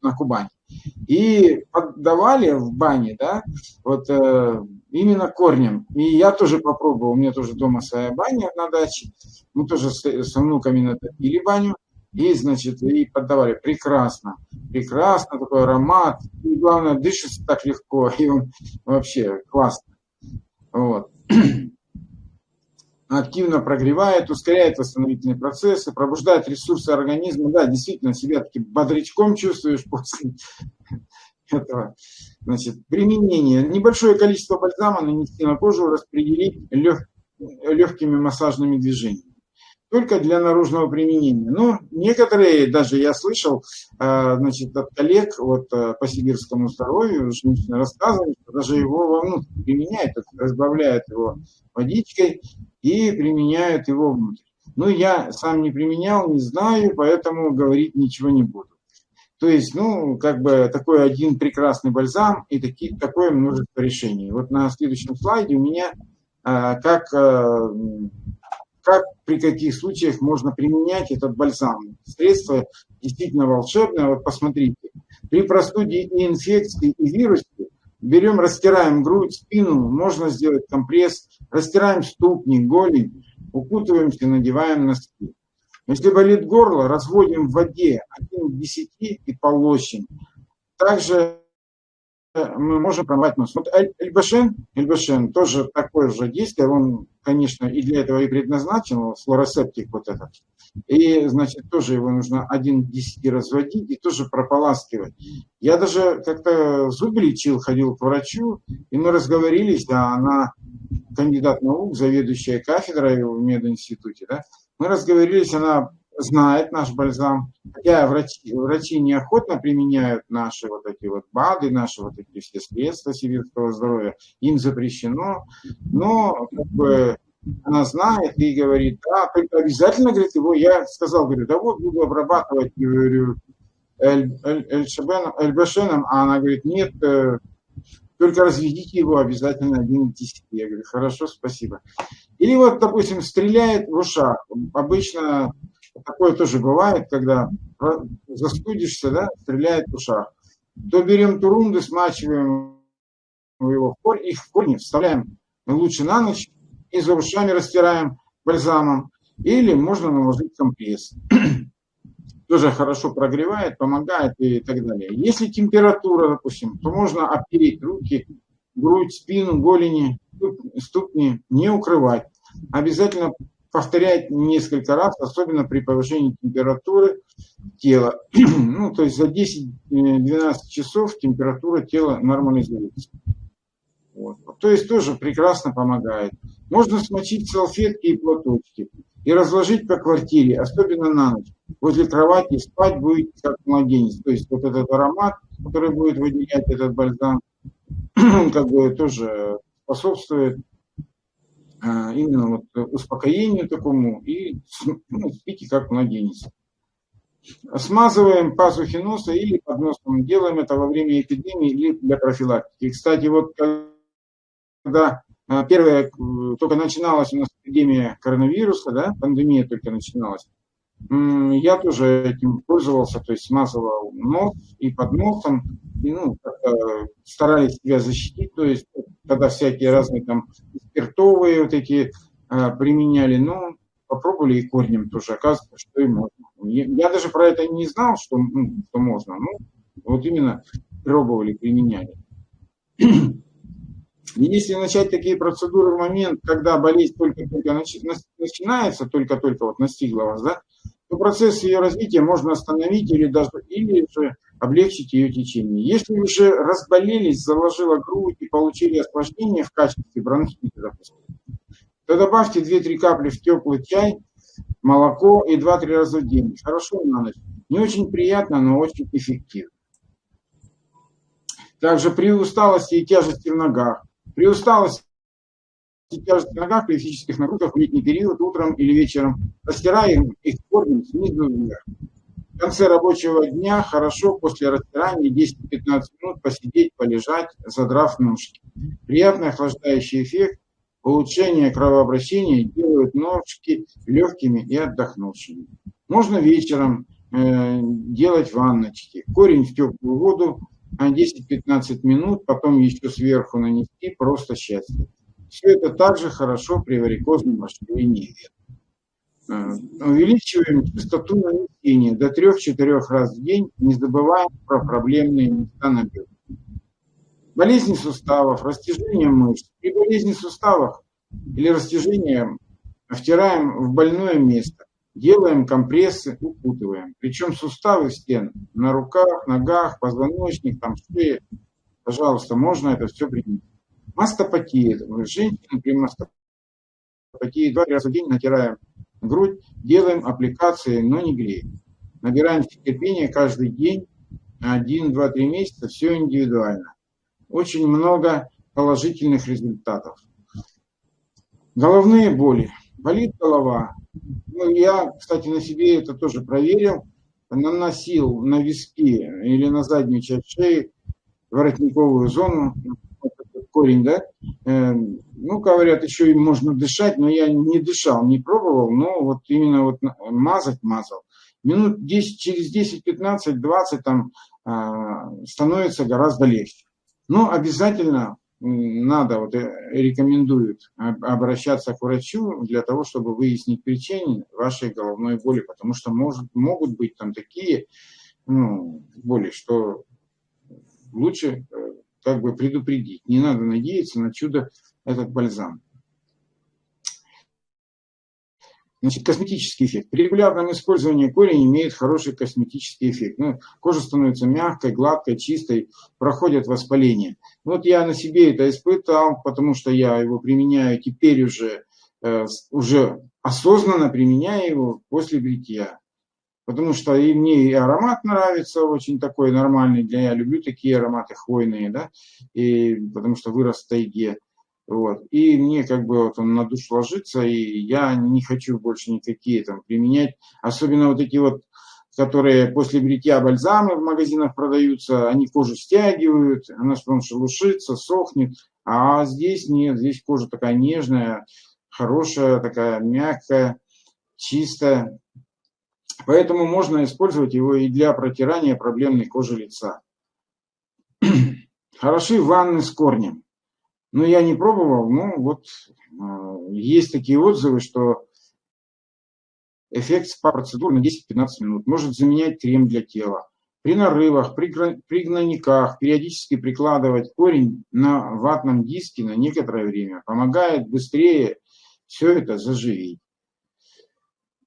на Кубани. И поддавали в бане, да, вот э, именно корнем. И я тоже попробовал, у меня тоже дома своя баня на даче, мы тоже с, с внуками натопили баню. И, значит, и поддавали. Прекрасно. Прекрасно, такой аромат. И главное, дышится так легко. И он вообще классно. Вот. Активно прогревает, ускоряет восстановительные процессы, пробуждает ресурсы организма. Да, действительно, себя таким бодрячком чувствуешь после этого. Значит, применение. Небольшое количество бальзама нанести на кожу, распределить лег, легкими массажными движениями только для наружного применения. Но некоторые, даже я слышал, э, значит, от коллег вот, э, по сибирскому здоровью, женщины рассказывали, что даже его вовнутрь применяют, разбавляют его водичкой и применяют его внутрь. Ну, я сам не применял, не знаю, поэтому говорить ничего не буду. То есть, ну, как бы такой один прекрасный бальзам и таки, такое множество решений. Вот на следующем слайде у меня э, как как, при каких случаях можно применять этот бальзам. Средство действительно волшебное. Вот посмотрите, при простуде и инфекции и вирусе берем, растираем грудь, спину, можно сделать компресс, растираем ступни, голень, укутываемся, надеваем носки. Если болит горло, разводим в воде 1 к 10 и полощем. Также мы можем промывать нос. Вот Эльбашен, Эльбашен тоже такое же действие, он, конечно, и для этого и предназначен, флоросептик вот этот. И, значит, тоже его нужно один к 10 разводить и тоже прополаскивать. Я даже как-то зубы лечил, ходил к врачу, и мы разговорились, да, она кандидат наук, заведующая кафедрой в мединституте, да, мы разговорились, она знает наш бальзам. Хотя врачи, врачи неохотно применяют наши вот эти вот БАДы, наши вот эти все средства сибирского здоровья. Им запрещено. Но как бы она знает и говорит, да, только обязательно, говорит, его, я сказал, говорю, да вот буду обрабатывать, говорю, Эльбашеном, а она говорит, нет, э, только разведите его обязательно один десяти. Я говорю, хорошо, спасибо. Или вот, допустим, стреляет в ушах. Обычно такое тоже бывает, когда застудишься, да, стреляет в ушах. То берем турунды, смачиваем его в корень, их в корни вставляем лучше на ночь и за ушами растираем бальзамом. Или можно наложить компресс. Тоже хорошо прогревает, помогает и так далее. Если температура, допустим, то можно обтереть руки, грудь, спину, голени ступ- ступни не укрывать. Обязательно повторять несколько раз, особенно при повышении температуры тела. Ну, то есть за 10-12 часов температура тела нормализуется. Вот. То есть тоже прекрасно помогает. Можно смочить салфетки и платочки и разложить по квартире, особенно на ночь. Возле кровати спать будет как младенец. То есть вот этот аромат, который будет выделять этот бальзам, как бы тоже способствует именно вот успокоению такому и ну, спите как младенец. Смазываем пазухи носа или под носом. Делаем это во время эпидемии или для профилактики. Кстати, вот когда а, первая, только начиналась у нас эпидемия коронавируса, да, пандемия только начиналась, я тоже этим пользовался, то есть смазывал нос и под носом, и, ну, старались себя защитить, то есть когда всякие разные там спиртовые вот эти а, применяли, ну, попробовали и корнем тоже, оказывается, что и можно. Я даже про это не знал, что, ну, что можно, ну, вот именно пробовали, применяли. Если начать такие процедуры в момент, когда болезнь только-только начинается, только-только вот настигла вас, да, то процесс ее развития можно остановить или даже или же облегчить ее течение. Если уже разболелись, заложила грудь и получили осложнение в качестве бронхита, то добавьте 2-3 капли в теплый чай, молоко и 2-3 раза в день. Хорошо на ночь. Не очень приятно, но очень эффективно. Также при усталости и тяжести в ногах при усталости тяжести в ногах, при физических нагрузках в летний период, утром или вечером, растираем их корнем снизу вверх. В конце рабочего дня хорошо после растирания 10-15 минут посидеть, полежать, задрав ножки. Приятный охлаждающий эффект, улучшение кровообращения делают ножки легкими и отдохнувшими. Можно вечером э, делать ванночки. Корень в теплую воду, 10-15 минут, потом еще сверху нанести просто счастье. Все это также хорошо при варикозном расширении вен. Э, увеличиваем частоту нанесения до 3-4 раз в день, не забываем про проблемные места на бедрах. Болезни суставов, растяжение мышц. При болезни суставов или растяжении втираем в больное место делаем компрессы, укутываем. Причем суставы стен на руках, ногах, позвоночник, там шее. Пожалуйста, можно это все применить. Мастопатия. Женщины при мастопатии два раза в день натираем грудь, делаем аппликации, но не греем. Набираем терпение каждый день, один, два, три месяца, все индивидуально. Очень много положительных результатов. Головные боли. Болит голова, ну, я, кстати, на себе это тоже проверил. Наносил на виски или на заднюю часть шеи воротниковую зону, корень, да. Ну, говорят, еще и можно дышать, но я не дышал, не пробовал, но вот именно вот мазать мазал. Минут 10, через 10, 15, 20 там э, становится гораздо легче. Но обязательно надо, вот э, рекомендуют обращаться к врачу для того, чтобы выяснить причины вашей головной боли, потому что может, могут быть там такие ну, боли, что лучше э, как бы предупредить. Не надо надеяться на чудо этот бальзам. Значит, косметический эффект. При регулярном использовании корень имеет хороший косметический эффект. Ну, кожа становится мягкой, гладкой, чистой, проходит воспаление. Вот я на себе это испытал, потому что я его применяю теперь уже, э, уже осознанно применяю его после бритья. Потому что и мне и аромат нравится, очень такой нормальный для я люблю такие ароматы хвойные, да, и потому что вырос в тайге. Вот. И мне как бы вот он на душу ложится, и я не хочу больше никакие там применять. Особенно вот эти вот, которые после бритья бальзамы в магазинах продаются, они кожу стягивают, она потом шелушится, сохнет. А здесь нет, здесь кожа такая нежная, хорошая, такая мягкая, чистая. Поэтому можно использовать его и для протирания проблемной кожи лица. Хороши ванны с корнем. Ну, я не пробовал, но вот э, есть такие отзывы, что эффект спа-процедур на 10-15 минут может заменять крем для тела. При нарывах, при, при гнойниках периодически прикладывать корень на ватном диске на некоторое время помогает быстрее все это заживить.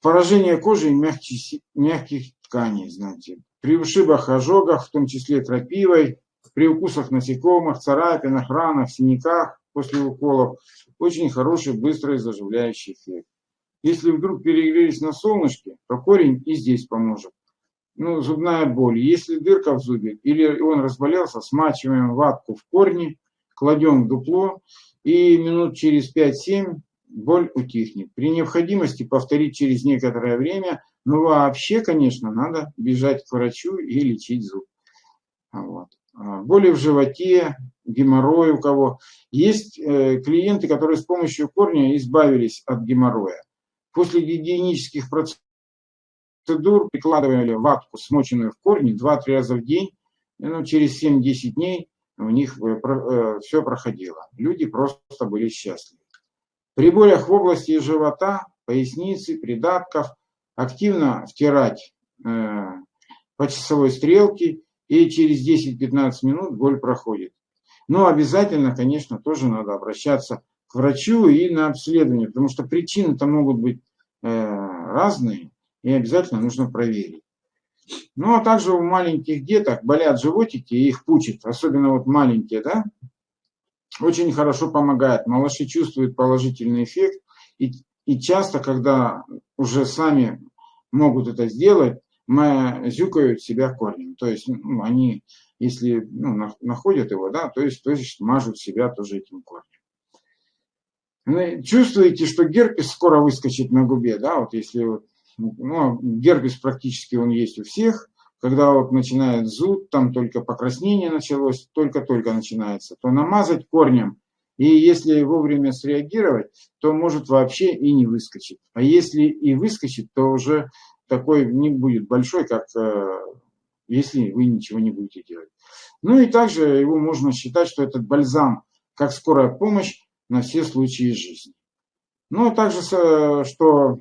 Поражение кожи и мягких, мягких тканей, знаете. При ушибах, ожогах, в том числе крапивой, при укусах насекомых, царапинах, ранах, синяках после уколов, очень хороший, быстрый заживляющий эффект. Если вдруг перегрелись на солнышке, то корень и здесь поможет. Ну, зубная боль. Если дырка в зубе или он разболелся, смачиваем ватку в корни, кладем в дупло и минут через 5-7 боль утихнет. При необходимости повторить через некоторое время, но вообще, конечно, надо бежать к врачу и лечить зуб. Вот. А, боли в животе, геморрой у кого. Есть э, клиенты, которые с помощью корня избавились от геморроя. После гигиенических процедур прикладывали ватку, смоченную в корне, 2-3 раза в день. Ну, через 7-10 дней у них э, э, все проходило. Люди просто были счастливы. При болях в области живота, поясницы, придатков активно втирать э, по часовой стрелке, и через 10-15 минут боль проходит. Но обязательно, конечно, тоже надо обращаться к врачу и на обследование, потому что причины-то могут быть э, разные, и обязательно нужно проверить. Ну, а также у маленьких деток болят животики, и их пучат, особенно вот маленькие, да, очень хорошо помогает. Малыши чувствуют положительный эффект. И, и часто, когда уже сами могут это сделать, зюкают себя корнем. То есть ну, они, если ну, находят его, да, то есть, то есть мажут себя тоже этим корнем. Ну, чувствуете, что герпес скоро выскочит на губе, да, вот если ну, герпес практически он есть у всех, когда вот начинает зуд, там только покраснение началось, только-только начинается, то намазать корнем, и если вовремя среагировать, то может вообще и не выскочить. А если и выскочит, то уже такой не будет большой, как э, если вы ничего не будете делать. Ну и также его можно считать, что этот бальзам как скорая помощь на все случаи жизни. Ну, а также, что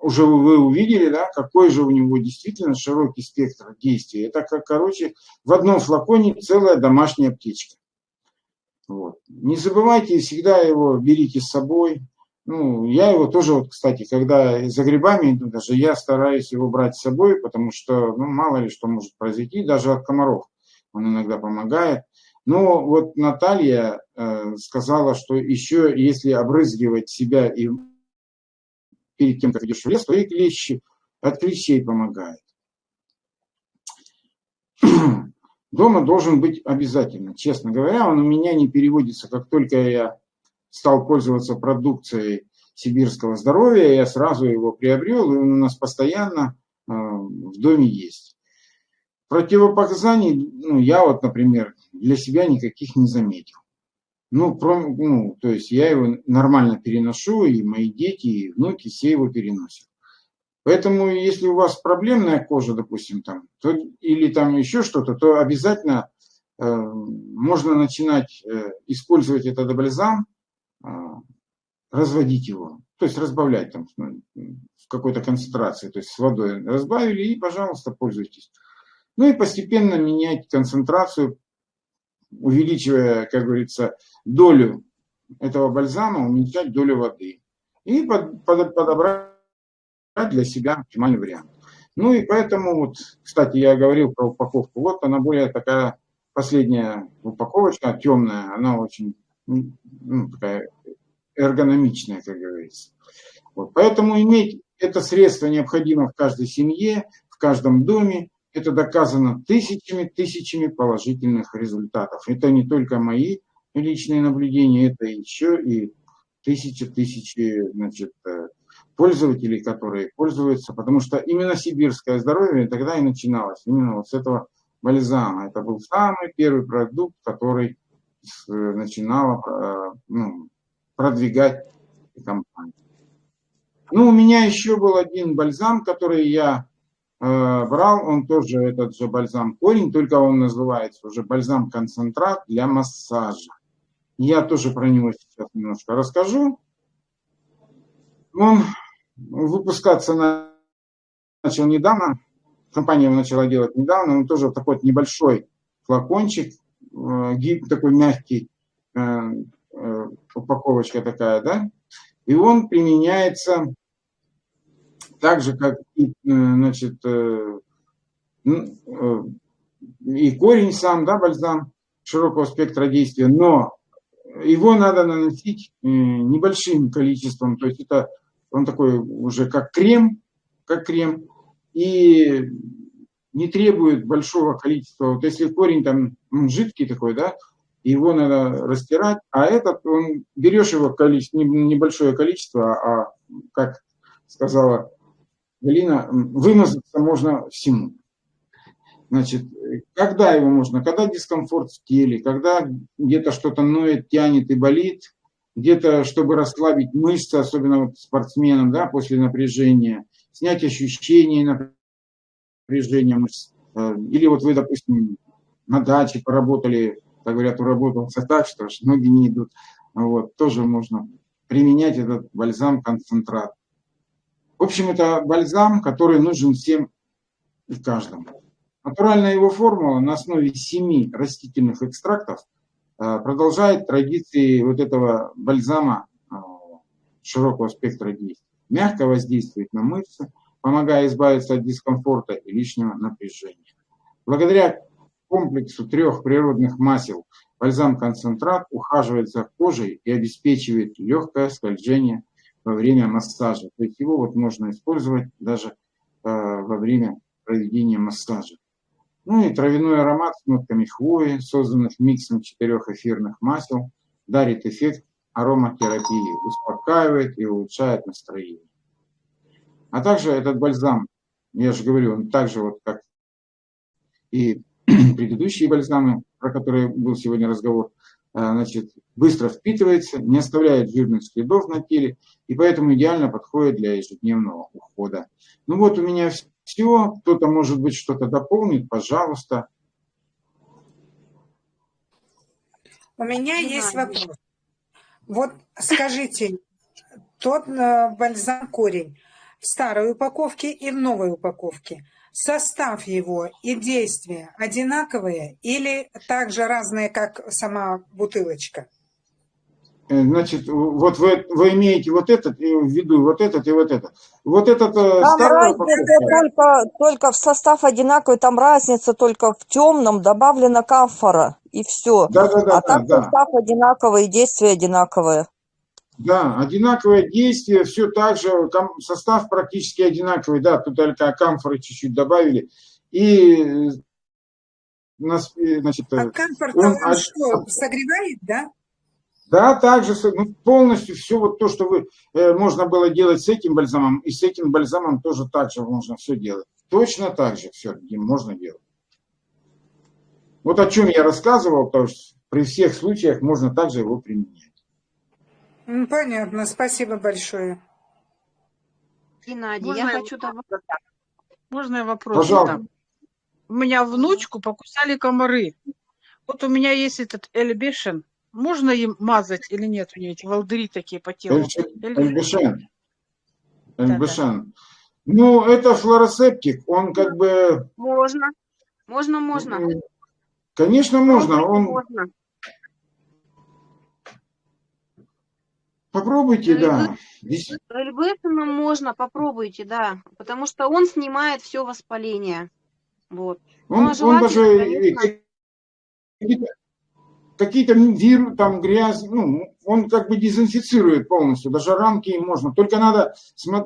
уже вы увидели, да, какой же у него действительно широкий спектр действия. Это, как, короче, в одном флаконе целая домашняя аптечка. Вот. Не забывайте, всегда его берите с собой. Ну, я его тоже, вот, кстати, когда за грибами иду, даже я стараюсь его брать с собой, потому что, ну, мало ли что может произойти, даже от комаров он иногда помогает. Но вот Наталья э, сказала, что еще если обрызгивать себя и перед тем, как идешь в лес, то и клещи, от клещей помогает. Дома должен быть обязательно. Честно говоря, он у меня не переводится. Как только я стал пользоваться продукцией сибирского здоровья, я сразу его приобрел, и он у нас постоянно э, в доме есть. Противопоказаний, ну, я вот, например, для себя никаких не заметил. Ну, про, ну, то есть я его нормально переношу, и мои дети, и внуки все его переносят. Поэтому, если у вас проблемная кожа, допустим, там, то, или там еще что-то, то обязательно э, можно начинать э, использовать этот бальзам, разводить его, то есть разбавлять там ну, в какой-то концентрации, то есть с водой разбавили и, пожалуйста, пользуйтесь. Ну и постепенно менять концентрацию увеличивая, как говорится, долю этого бальзама, уменьшать долю воды. И под, под, подобрать для себя оптимальный вариант. Ну и поэтому, вот, кстати, я говорил про упаковку. Вот она более такая последняя упаковочка, темная, она очень ну, такая эргономичная, как говорится. Вот, поэтому иметь это средство необходимо в каждой семье, в каждом доме. Это доказано тысячами, тысячами положительных результатов. Это не только мои личные наблюдения, это еще и тысячи, тысячи значит, э, пользователей, которые пользуются, потому что именно сибирское здоровье тогда и начиналось, именно вот с этого бальзама. Это был самый первый продукт, который начинала э, ну, продвигать компания. Ну, у меня еще был один бальзам, который я Э, брал он тоже этот же бальзам корень, только он называется уже бальзам-концентрат для массажа. Я тоже про него сейчас немножко расскажу. Он выпускаться начал недавно, компания его начала делать недавно, он тоже такой небольшой флакончик, э, гиб, такой мягкий, э, э, упаковочка такая, да, и он применяется так же, как и, значит, ну, и корень сам, да, бальзам широкого спектра действия, но его надо наносить небольшим количеством, то есть это он такой уже как крем, как крем, и не требует большого количества. Вот если корень там он жидкий такой, да, его надо растирать, а этот, он, берешь его количество, небольшое количество, а, как сказала Галина, вымазаться можно всему. Значит, когда его можно? Когда дискомфорт в теле, когда где-то что-то ноет, тянет и болит, где-то, чтобы расслабить мышцы, особенно вот спортсменам, да, после напряжения, снять ощущение напряжения мышц. Э, или вот вы, допустим, на даче поработали, так говорят, уработался так, что аж ноги не идут. Вот, тоже можно применять этот бальзам-концентрат. В общем, это бальзам, который нужен всем и каждому. Натуральная его формула на основе семи растительных экстрактов э, продолжает традиции вот этого бальзама э, широкого спектра действий. Мягко воздействует на мышцы, помогая избавиться от дискомфорта и лишнего напряжения. Благодаря комплексу трех природных масел бальзам-концентрат ухаживает за кожей и обеспечивает легкое скольжение во время массажа. То есть его вот можно использовать даже э, во время проведения массажа. Ну и травяной аромат с нотками хвои, созданных миксом четырех эфирных масел, дарит эффект ароматерапии, успокаивает и улучшает настроение. А также этот бальзам, я же говорю, он также вот как и предыдущие бальзамы, про которые был сегодня разговор, а, значит, быстро впитывается, не оставляет жирных следов на теле, и поэтому идеально подходит для ежедневного ухода. Ну вот у меня все. Кто-то, может быть, что-то дополнит, пожалуйста. У меня есть вопрос. Вот скажите, тот э, бальзам корень в старой упаковке и в новой упаковке, состав его и действия одинаковые или также разные, как сама бутылочка? Э, значит, вот вы, вы имеете вот этот в виду, вот этот и вот этот. Вот этот э, там разница только, только в состав одинаковый, там разница только в темном добавлена камфора, и все. Да, да, да, а так да, состав да. одинаковый, действие одинаковое. Да, одинаковое действие, все так же, состав практически одинаковый, да, тут только камфоры чуть-чуть добавили. И э, значит, а камфор он, он что, согревает, да? Да, также ну, полностью все вот то, что вы, э, можно было делать с этим бальзамом, и с этим бальзамом тоже так же можно все делать. Точно так же все можно делать. Вот о чем я рассказывал, потому что при всех случаях можно также его применять. Ну, понятно, спасибо большое. Геннадий, можно я, хочу добавить. Можно я вопрос? Пожалуйста. У меня внучку покусали комары. Вот у меня есть этот эльбешен, можно им мазать или нет у нее эти волдыри такие по телу? Эльбешен. Эльбешен. Ну, это флоросептик, он как бы... Можно, можно, можно. Конечно, можно. Он... Можно. Попробуйте, да. Эльбешеном можно, попробуйте, да. Потому что он снимает все воспаление. Вот. Он, ну, а он даже... Конечно какие-то вирус, там грязь, ну, он как бы дезинфицирует полностью, даже ранки можно. Только надо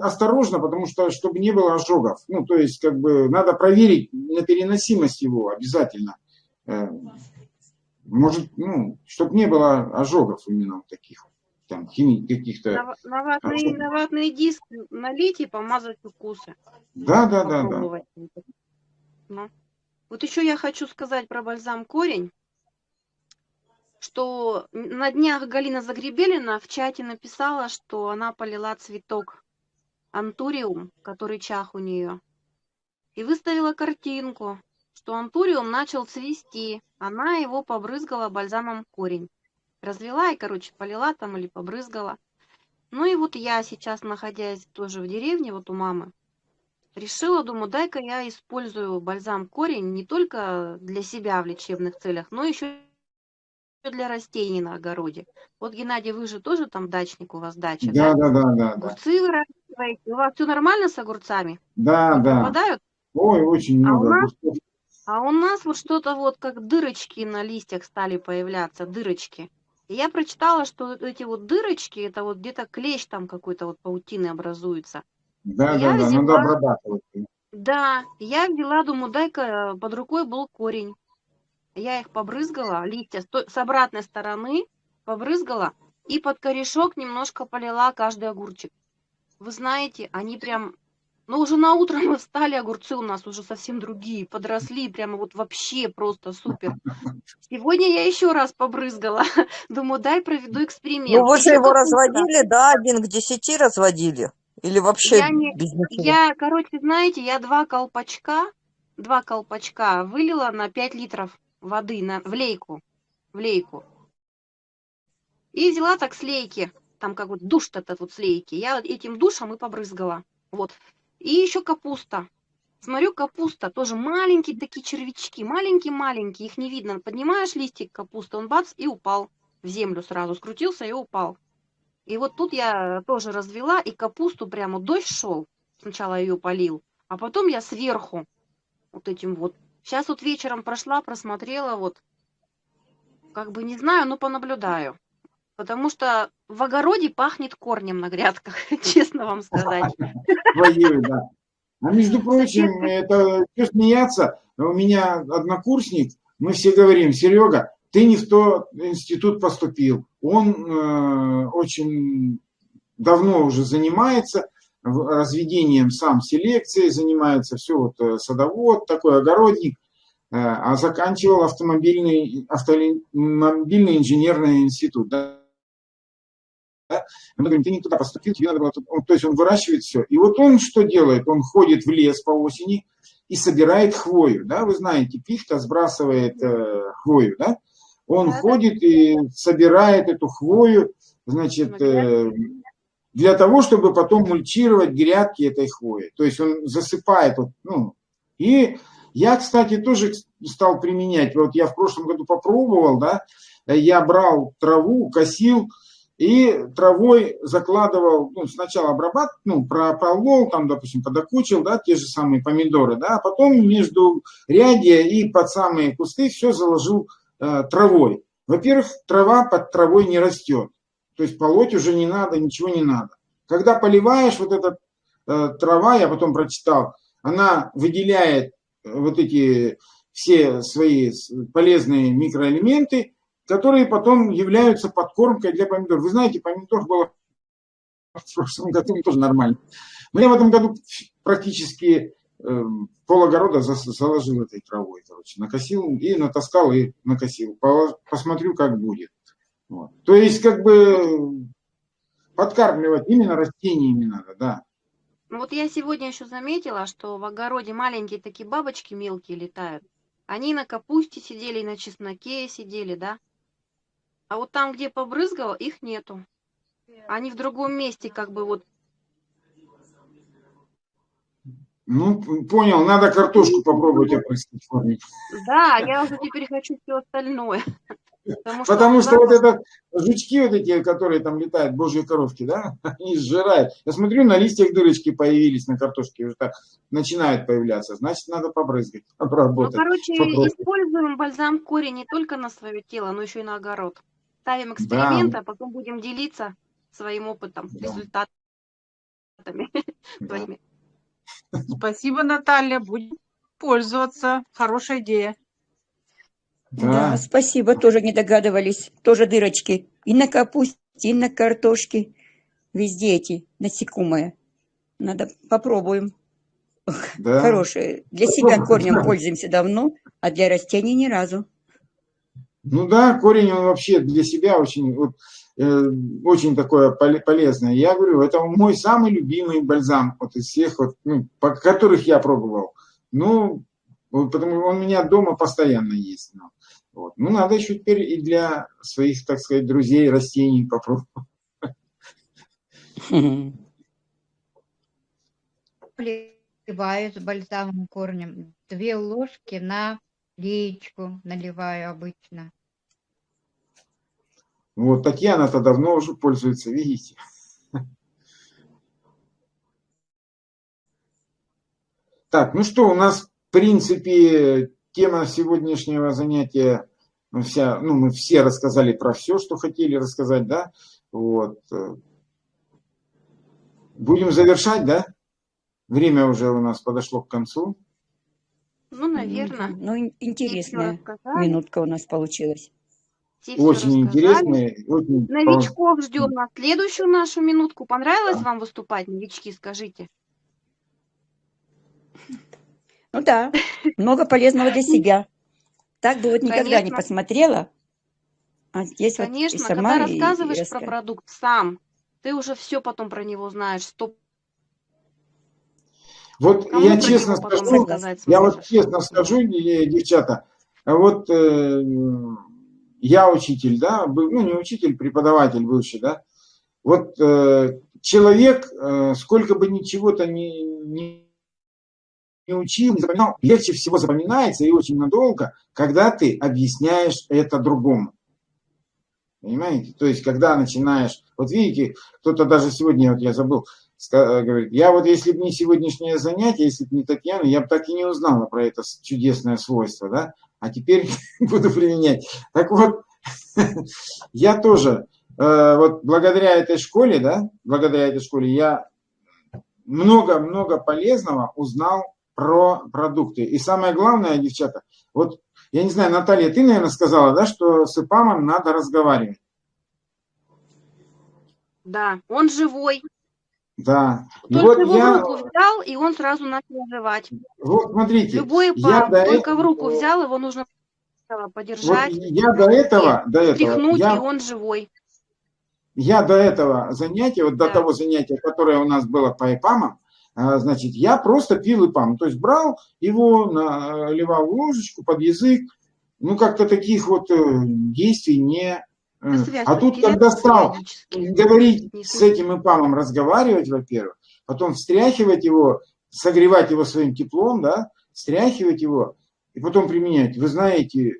осторожно, потому что, чтобы не было ожогов. Ну, то есть, как бы, надо проверить на переносимость его обязательно. Э, может, ну, чтобы не было ожогов именно таких, там, химий каких-то. На, на, ватные, на ватные диски налить и помазать укусы. Да, да, да, да. Ну. Вот еще я хочу сказать про бальзам корень что на днях Галина Загребелина в чате написала, что она полила цветок антуриум, который чах у нее, и выставила картинку, что антуриум начал цвести, она его побрызгала бальзамом корень. Развела и, короче, полила там или побрызгала. Ну и вот я сейчас, находясь тоже в деревне, вот у мамы, решила, думаю, дай-ка я использую бальзам корень не только для себя в лечебных целях, но еще для растений на огороде. Вот, Геннадий, вы же тоже там дачник, у вас дача, Да, да? да, да, да, да. Огурцы выращиваете. У вас все нормально с огурцами? Да, да. пропадают? Ой, очень А у много нас-. А у нас вот что-то вот как дырочки на листьях стали появляться, дырочки. Я прочитала, что эти вот дырочки, это вот где-то клещ там какой-то вот паутины образуется. Да, Я да, да, взяла- надо обрабатывать. Да, я взяла, думаю, дай-ка под рукой был корень. Я их побрызгала, листья с обратной стороны побрызгала и под корешок немножко полила каждый огурчик. Вы знаете, они прям, ну уже на утро мы встали, огурцы у нас уже совсем другие, подросли, прямо вот вообще просто супер. Сегодня я еще раз побрызгала. Думаю, дай проведу эксперимент. Ну, вы же его разводили, да, один к десяти разводили? Или вообще Я не- без ничего? Я, короче, знаете, я два колпачка, два колпачка вылила на 5 литров воды на, в лейку, в лейку. И взяла так с лейки, там как вот душ этот вот с лейки. Я этим душем и побрызгала. Вот. И еще капуста. Смотрю, капуста тоже маленькие такие червячки, маленькие-маленькие, их не видно. Поднимаешь листик капусты, он бац и упал в землю сразу, скрутился и упал. И вот тут я тоже развела, и капусту прямо дождь шел. Сначала ее полил, а потом я сверху вот этим вот. Сейчас вот вечером прошла, просмотрела, вот. Как бы не знаю, но понаблюдаю. Потому что в огороде пахнет корнем на грядках, честно вам сказать. Твоей, да. А между прочим, это что смеяться, у меня однокурсник, мы все говорим, Серега, ты не в тот институт поступил. Он э, очень давно уже занимается разведением сам селекцией, занимается все вот э, садовод, такой огородник, э, а заканчивал автомобильный, автомобильный инженерный институт. да. Да? Мы говорим, ты не туда поступил, тебе надо было... тут». Он- То есть он выращивает все. И вот он что делает? Он ходит в лес по осени и собирает хвою. Да? Вы знаете, пихта сбрасывает э, хвою. Да? Он Да-да. ходит и собирает эту хвою, значит, На э, для того, чтобы потом мульчировать грядки этой хвои. То есть он засыпает. Вот, ну, и я, кстати, тоже стал применять. Вот я в прошлом году попробовал, да, я брал траву, косил, и травой закладывал, ну, сначала обрабатывал, ну, прополол, там, допустим, подокучил, да, те же самые помидоры, да, а потом между рядья и под самые кусты все заложил э, травой. Во-первых, трава под травой не растет, то есть полоть уже не надо, ничего не надо. Когда поливаешь, вот эта э, трава, я потом прочитал, она выделяет э, вот эти все свои полезные микроэлементы, которые потом являются подкормкой для помидор. Вы знаете, помидор было в прошлом году тоже нормально. Но в этом году практически э, пол-огорода зас- заложил этой травой, короче, накосил и натаскал и накосил. По- Посмотрю, как будет. Вот. То есть, как бы подкармливать именно растениями надо, да. Ну вот я сегодня еще заметила, что в огороде маленькие такие бабочки мелкие летают. Они на капусте сидели, на чесноке сидели, да? А вот там, где побрызгала, их нету. Они в другом месте, как бы вот. Ну, понял, надо картошку попробовать опрыскать в форме. Да, я уже теперь хочу все остальное. Потому что, Потому что вот запах- это жучки вот эти, которые там летают, божьи коровки, да, они сжирают. Я смотрю, на листьях дырочки появились на картошке, уже так начинают появляться. Значит, надо побрызгать, Ну, обработать. короче, попробуй. используем бальзам корень не только на свое тело, но еще и на огород. Ставим эксперименты, а потом будем делиться своим опытом, Да. результатами. Да. Спасибо, Наталья. Будем пользоваться. Хорошая идея. Да, Да. спасибо, тоже не догадывались. Тоже дырочки. И на капусте, и на картошке. Везде эти насекомые. Надо попробуем. Да. Хорошие. Для себя корнем пользуемся давно, а для растений ни разу. Ну да, корень он вообще для себя очень, вот, э, очень такое поле- полезное. Я говорю, это мой самый любимый бальзам вот из всех, вот, ну, по- которых я пробовал. Ну, вот потому он у меня дома постоянно есть. Ну, вот. ну надо еще теперь и для своих, так сказать, друзей растений попробовать. Наливаю с бальзамом корнем. Две ложки на леечку наливаю обычно. Вот Татьяна-то давно уже пользуется, видите. Так, ну что, у нас, в принципе, тема сегодняшнего занятия, ну, вся, ну, мы все рассказали про все, что хотели рассказать, да? Вот. Будем завершать, да? Время уже у нас подошло к концу. Ну, наверное. Ну, ин- интересная минутка у нас получилась. Очень интересно. Очень Новичков ждем на следующую нашу минутку. Понравилось вам выступать, новички, скажите? Ну да, много полезного для себя. Так бы вот никогда не Конечно. посмотрела. А здесь вот и Конечно, сама когда и- и рассказываешь про продукт сам, ты уже все потом про него знаешь. Сто... Вот Кому я честно скажу, я вот честно скажу, девчата, вот э, я учитель, да, был, ну не учитель, преподаватель бывший, да, вот э, человек, э, сколько бы ничего-то не, не, не учил, не запоминал, легче всего запоминается и очень надолго, когда ты объясняешь это другому. Понимаете? То есть, когда начинаешь, вот видите, кто-то даже сегодня, вот я забыл, говорит, я вот если бы не сегодняшнее занятие, если бы не Татьяна, я бы так и не узнала про это чудесное свойство, да, а теперь буду применять. Так вот, я тоже, э, вот благодаря этой школе, да, благодаря этой школе я много-много полезного узнал про продукты. И самое главное, девчата, вот я не знаю, Наталья, ты, наверное, сказала, да, что с ИПАМом надо разговаривать. Да, он живой. Да. И Только вот его я, в руку взял, и он сразу начал оживать. вот смотрите, Любой я пам, до только в этого- руку взял, его нужно сначала вот подержать, я до этого, до этого, тряхнуть, я, и он живой. я до этого занятия, вот до Да. того занятия, которое у нас было по ИПАМам, а, значит, я просто пил ИПАМ, то есть брал его, наливал в ложечку под язык, ну, как-то таких вот э, действий не... А тут, когда стал говорить с этим ИПАМом, разговаривать, во-первых, потом встряхивать его, согревать его своим теплом, да, встряхивать его, и потом применять. Вы знаете,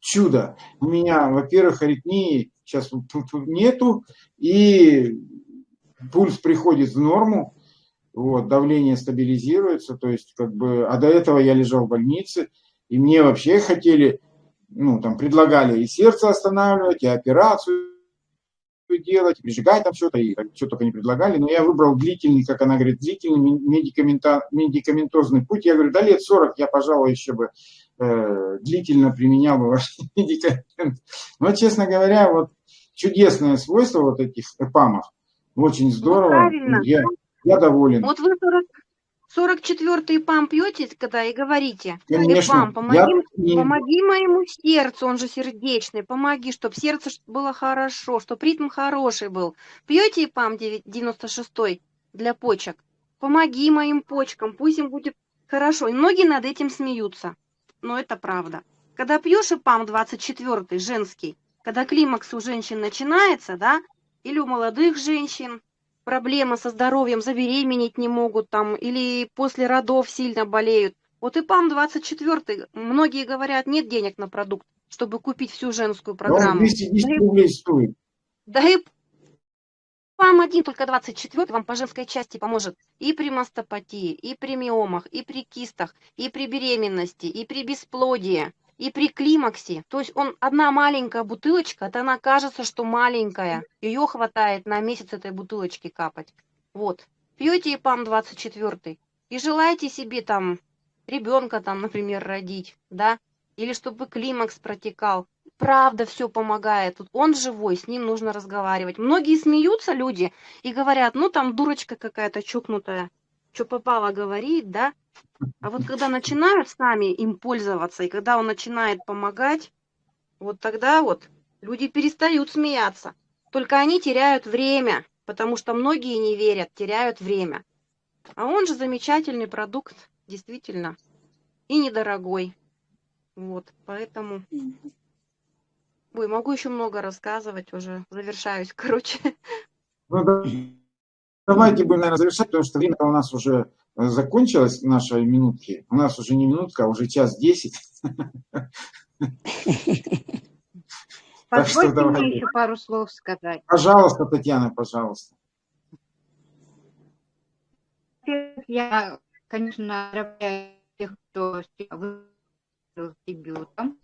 чудо. У меня, во-первых, аритмии сейчас нету, и пульс приходит в норму, вот, давление стабилизируется, то есть, как бы, а до этого я лежал в больнице, и мне вообще хотели, ну, там, предлагали и сердце останавливать, и операцию делать, прижигать там что-то, и что только не предлагали, но я выбрал длительный, как она говорит, длительный медикамента, медикаментозный путь. Я говорю, да лет 40 я, пожалуй, еще бы э, длительно применял бы ваш медикамент. Но, честно говоря, вот чудесное свойство вот этих эпамов, очень здорово, правильно. я, я доволен. Вот вы 40, 44-й ПАМ пьете, когда и говорите, Конечно, «Эпам, помоги, я помоги моему сердцу, он же сердечный, помоги, чтобы сердце было хорошо, чтобы ритм хороший был. Пьете ИПАМ 96 для почек? Помоги моим почкам, пусть им будет хорошо. И многие над этим смеются, но это правда. Когда пьешь ИПАМ 24 женский, когда климакс у женщин начинается, да, или у молодых женщин, проблемы со здоровьем, забеременеть не могут там, или после родов сильно болеют. Вот и ПАМ 24, многие говорят, нет денег на продукт, чтобы купить всю женскую программу. 210 Да и- рублей стоит. Да и ПАМ один, только 24 вам по женской части поможет и при мастопатии, и при миомах, и при кистах, и при беременности, и при бесплодии, и при климаксе. То есть он одна маленькая бутылочка, это она кажется, что маленькая. Ее хватает на месяц этой бутылочки капать. Вот. Пьете ИПАМ 24 и желаете себе там ребенка там, например, родить, да, или чтобы климакс протекал. Правда все помогает. Тут он живой, с ним нужно разговаривать. Многие смеются люди и говорят, ну там дурочка какая-то чокнутая, что попало говорит, да. А вот когда начинают сами им пользоваться, и когда он начинает помогать, вот тогда вот люди перестают смеяться. Только они теряют время, потому что многие не верят, теряют время. А он же замечательный продукт, действительно, и недорогой. Вот, поэтому... Ой, могу еще много рассказывать, уже завершаюсь, короче. Ну, да. давайте будем, наверное, завершать, потому что время у нас уже закончилось, наши минутки. У нас уже не минутка, а уже час десять. Позвольте мне еще пару слов сказать. Пожалуйста, Татьяна, пожалуйста. Я, конечно, поздравляю тех, кто выступил с дебютом.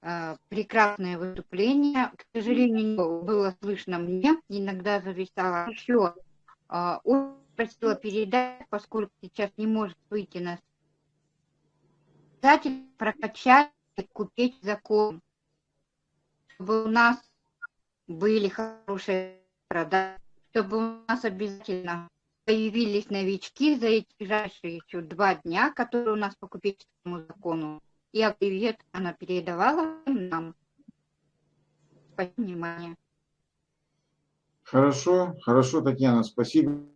А, Прекрасное выступление. К сожалению, было слышно мне. Иногда зависало. Еще а, очень просила передать, поскольку сейчас не может выйти на обязательно прокачать, купить закон, чтобы у нас были хорошие продажи, чтобы у нас обязательно появились новички за эти ближайшие еще два дня, которые у нас по купеческому закону. И привет она передавала нам. Спасибо, внимание. Хорошо, хорошо, Татьяна, спасибо,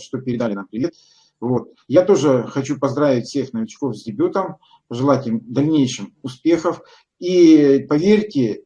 что передали нам привет. Вот. Я тоже хочу поздравить всех новичков с дебютом, пожелать им дальнейшим успехов. И поверьте,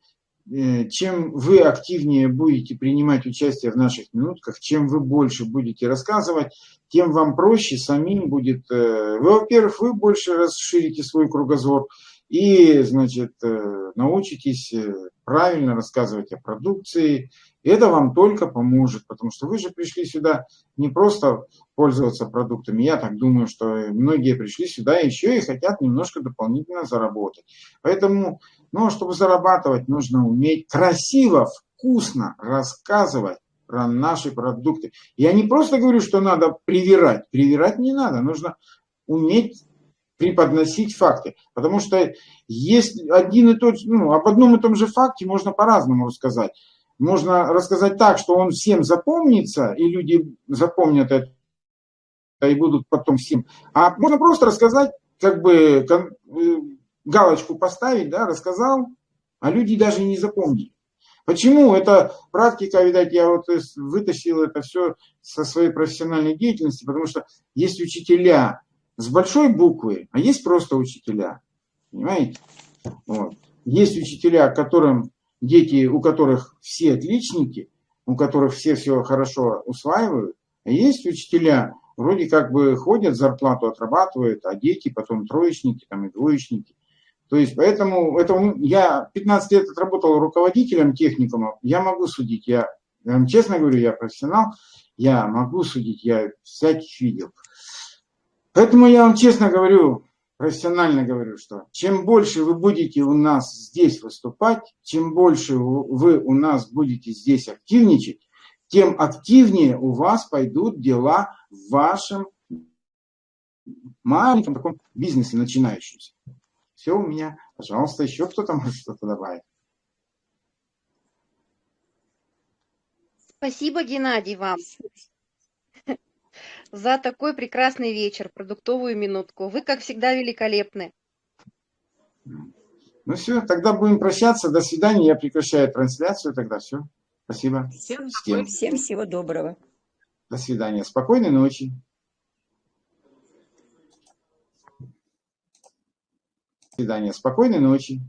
э, чем вы активнее будете принимать участие в наших минутках, чем вы больше будете рассказывать, тем вам проще самим будет. э, Вы, во-первых, вы больше расширите свой кругозор и, значит, э, научитесь э, правильно рассказывать о продукции. Это вам только поможет, потому что вы же пришли сюда не просто пользоваться продуктами. Я так думаю, что многие пришли сюда еще и хотят немножко дополнительно заработать. Поэтому, ну, чтобы зарабатывать, нужно уметь красиво, вкусно рассказывать про наши продукты. Я не просто говорю, что надо привирать. Привирать не надо. Нужно уметь преподносить факты. Потому что есть один и тот, ну, об одном и том же факте можно по-разному рассказать. Можно рассказать так, что он всем запомнится, и люди запомнят это и будут потом всем. А можно просто рассказать, как бы э, галочку поставить, да, рассказал, а люди даже не запомнили. Почему? Это практика, видать, я вот из- вытащил это все со своей профессиональной деятельности, потому что есть учителя с большой буквы, а есть просто учителя. Понимаете? Вот. Есть учителя, которым дети, у которых все отличники, у которых все все хорошо усваивают, а есть учителя, вроде как бы ходят, зарплату отрабатывают, а дети потом троечники там, и двоечники. То есть поэтому это, я 15 лет отработал руководителем техникума, я могу судить, я, я вам честно говорю, я профессионал, я могу судить, я всяких видел. Поэтому я вам честно говорю, профессионально говорю, что чем больше вы будете у нас здесь выступать, чем больше вы у нас будете здесь активничать, тем активнее у вас пойдут дела в вашем маленьком таком бизнесе начинающемся. Все у меня. Пожалуйста, еще кто-то может что-то добавить. Спасибо, Геннадий, вам за такой прекрасный вечер, продуктовую минутку. Вы, как всегда, великолепны. Ну все, тогда будем прощаться. До свидания. Я прекращаю трансляцию. Тогда все. Спасибо. Всем Всем. Всем всего доброго. До свидания. Спокойной ночи. До свидания. Спокойной ночи.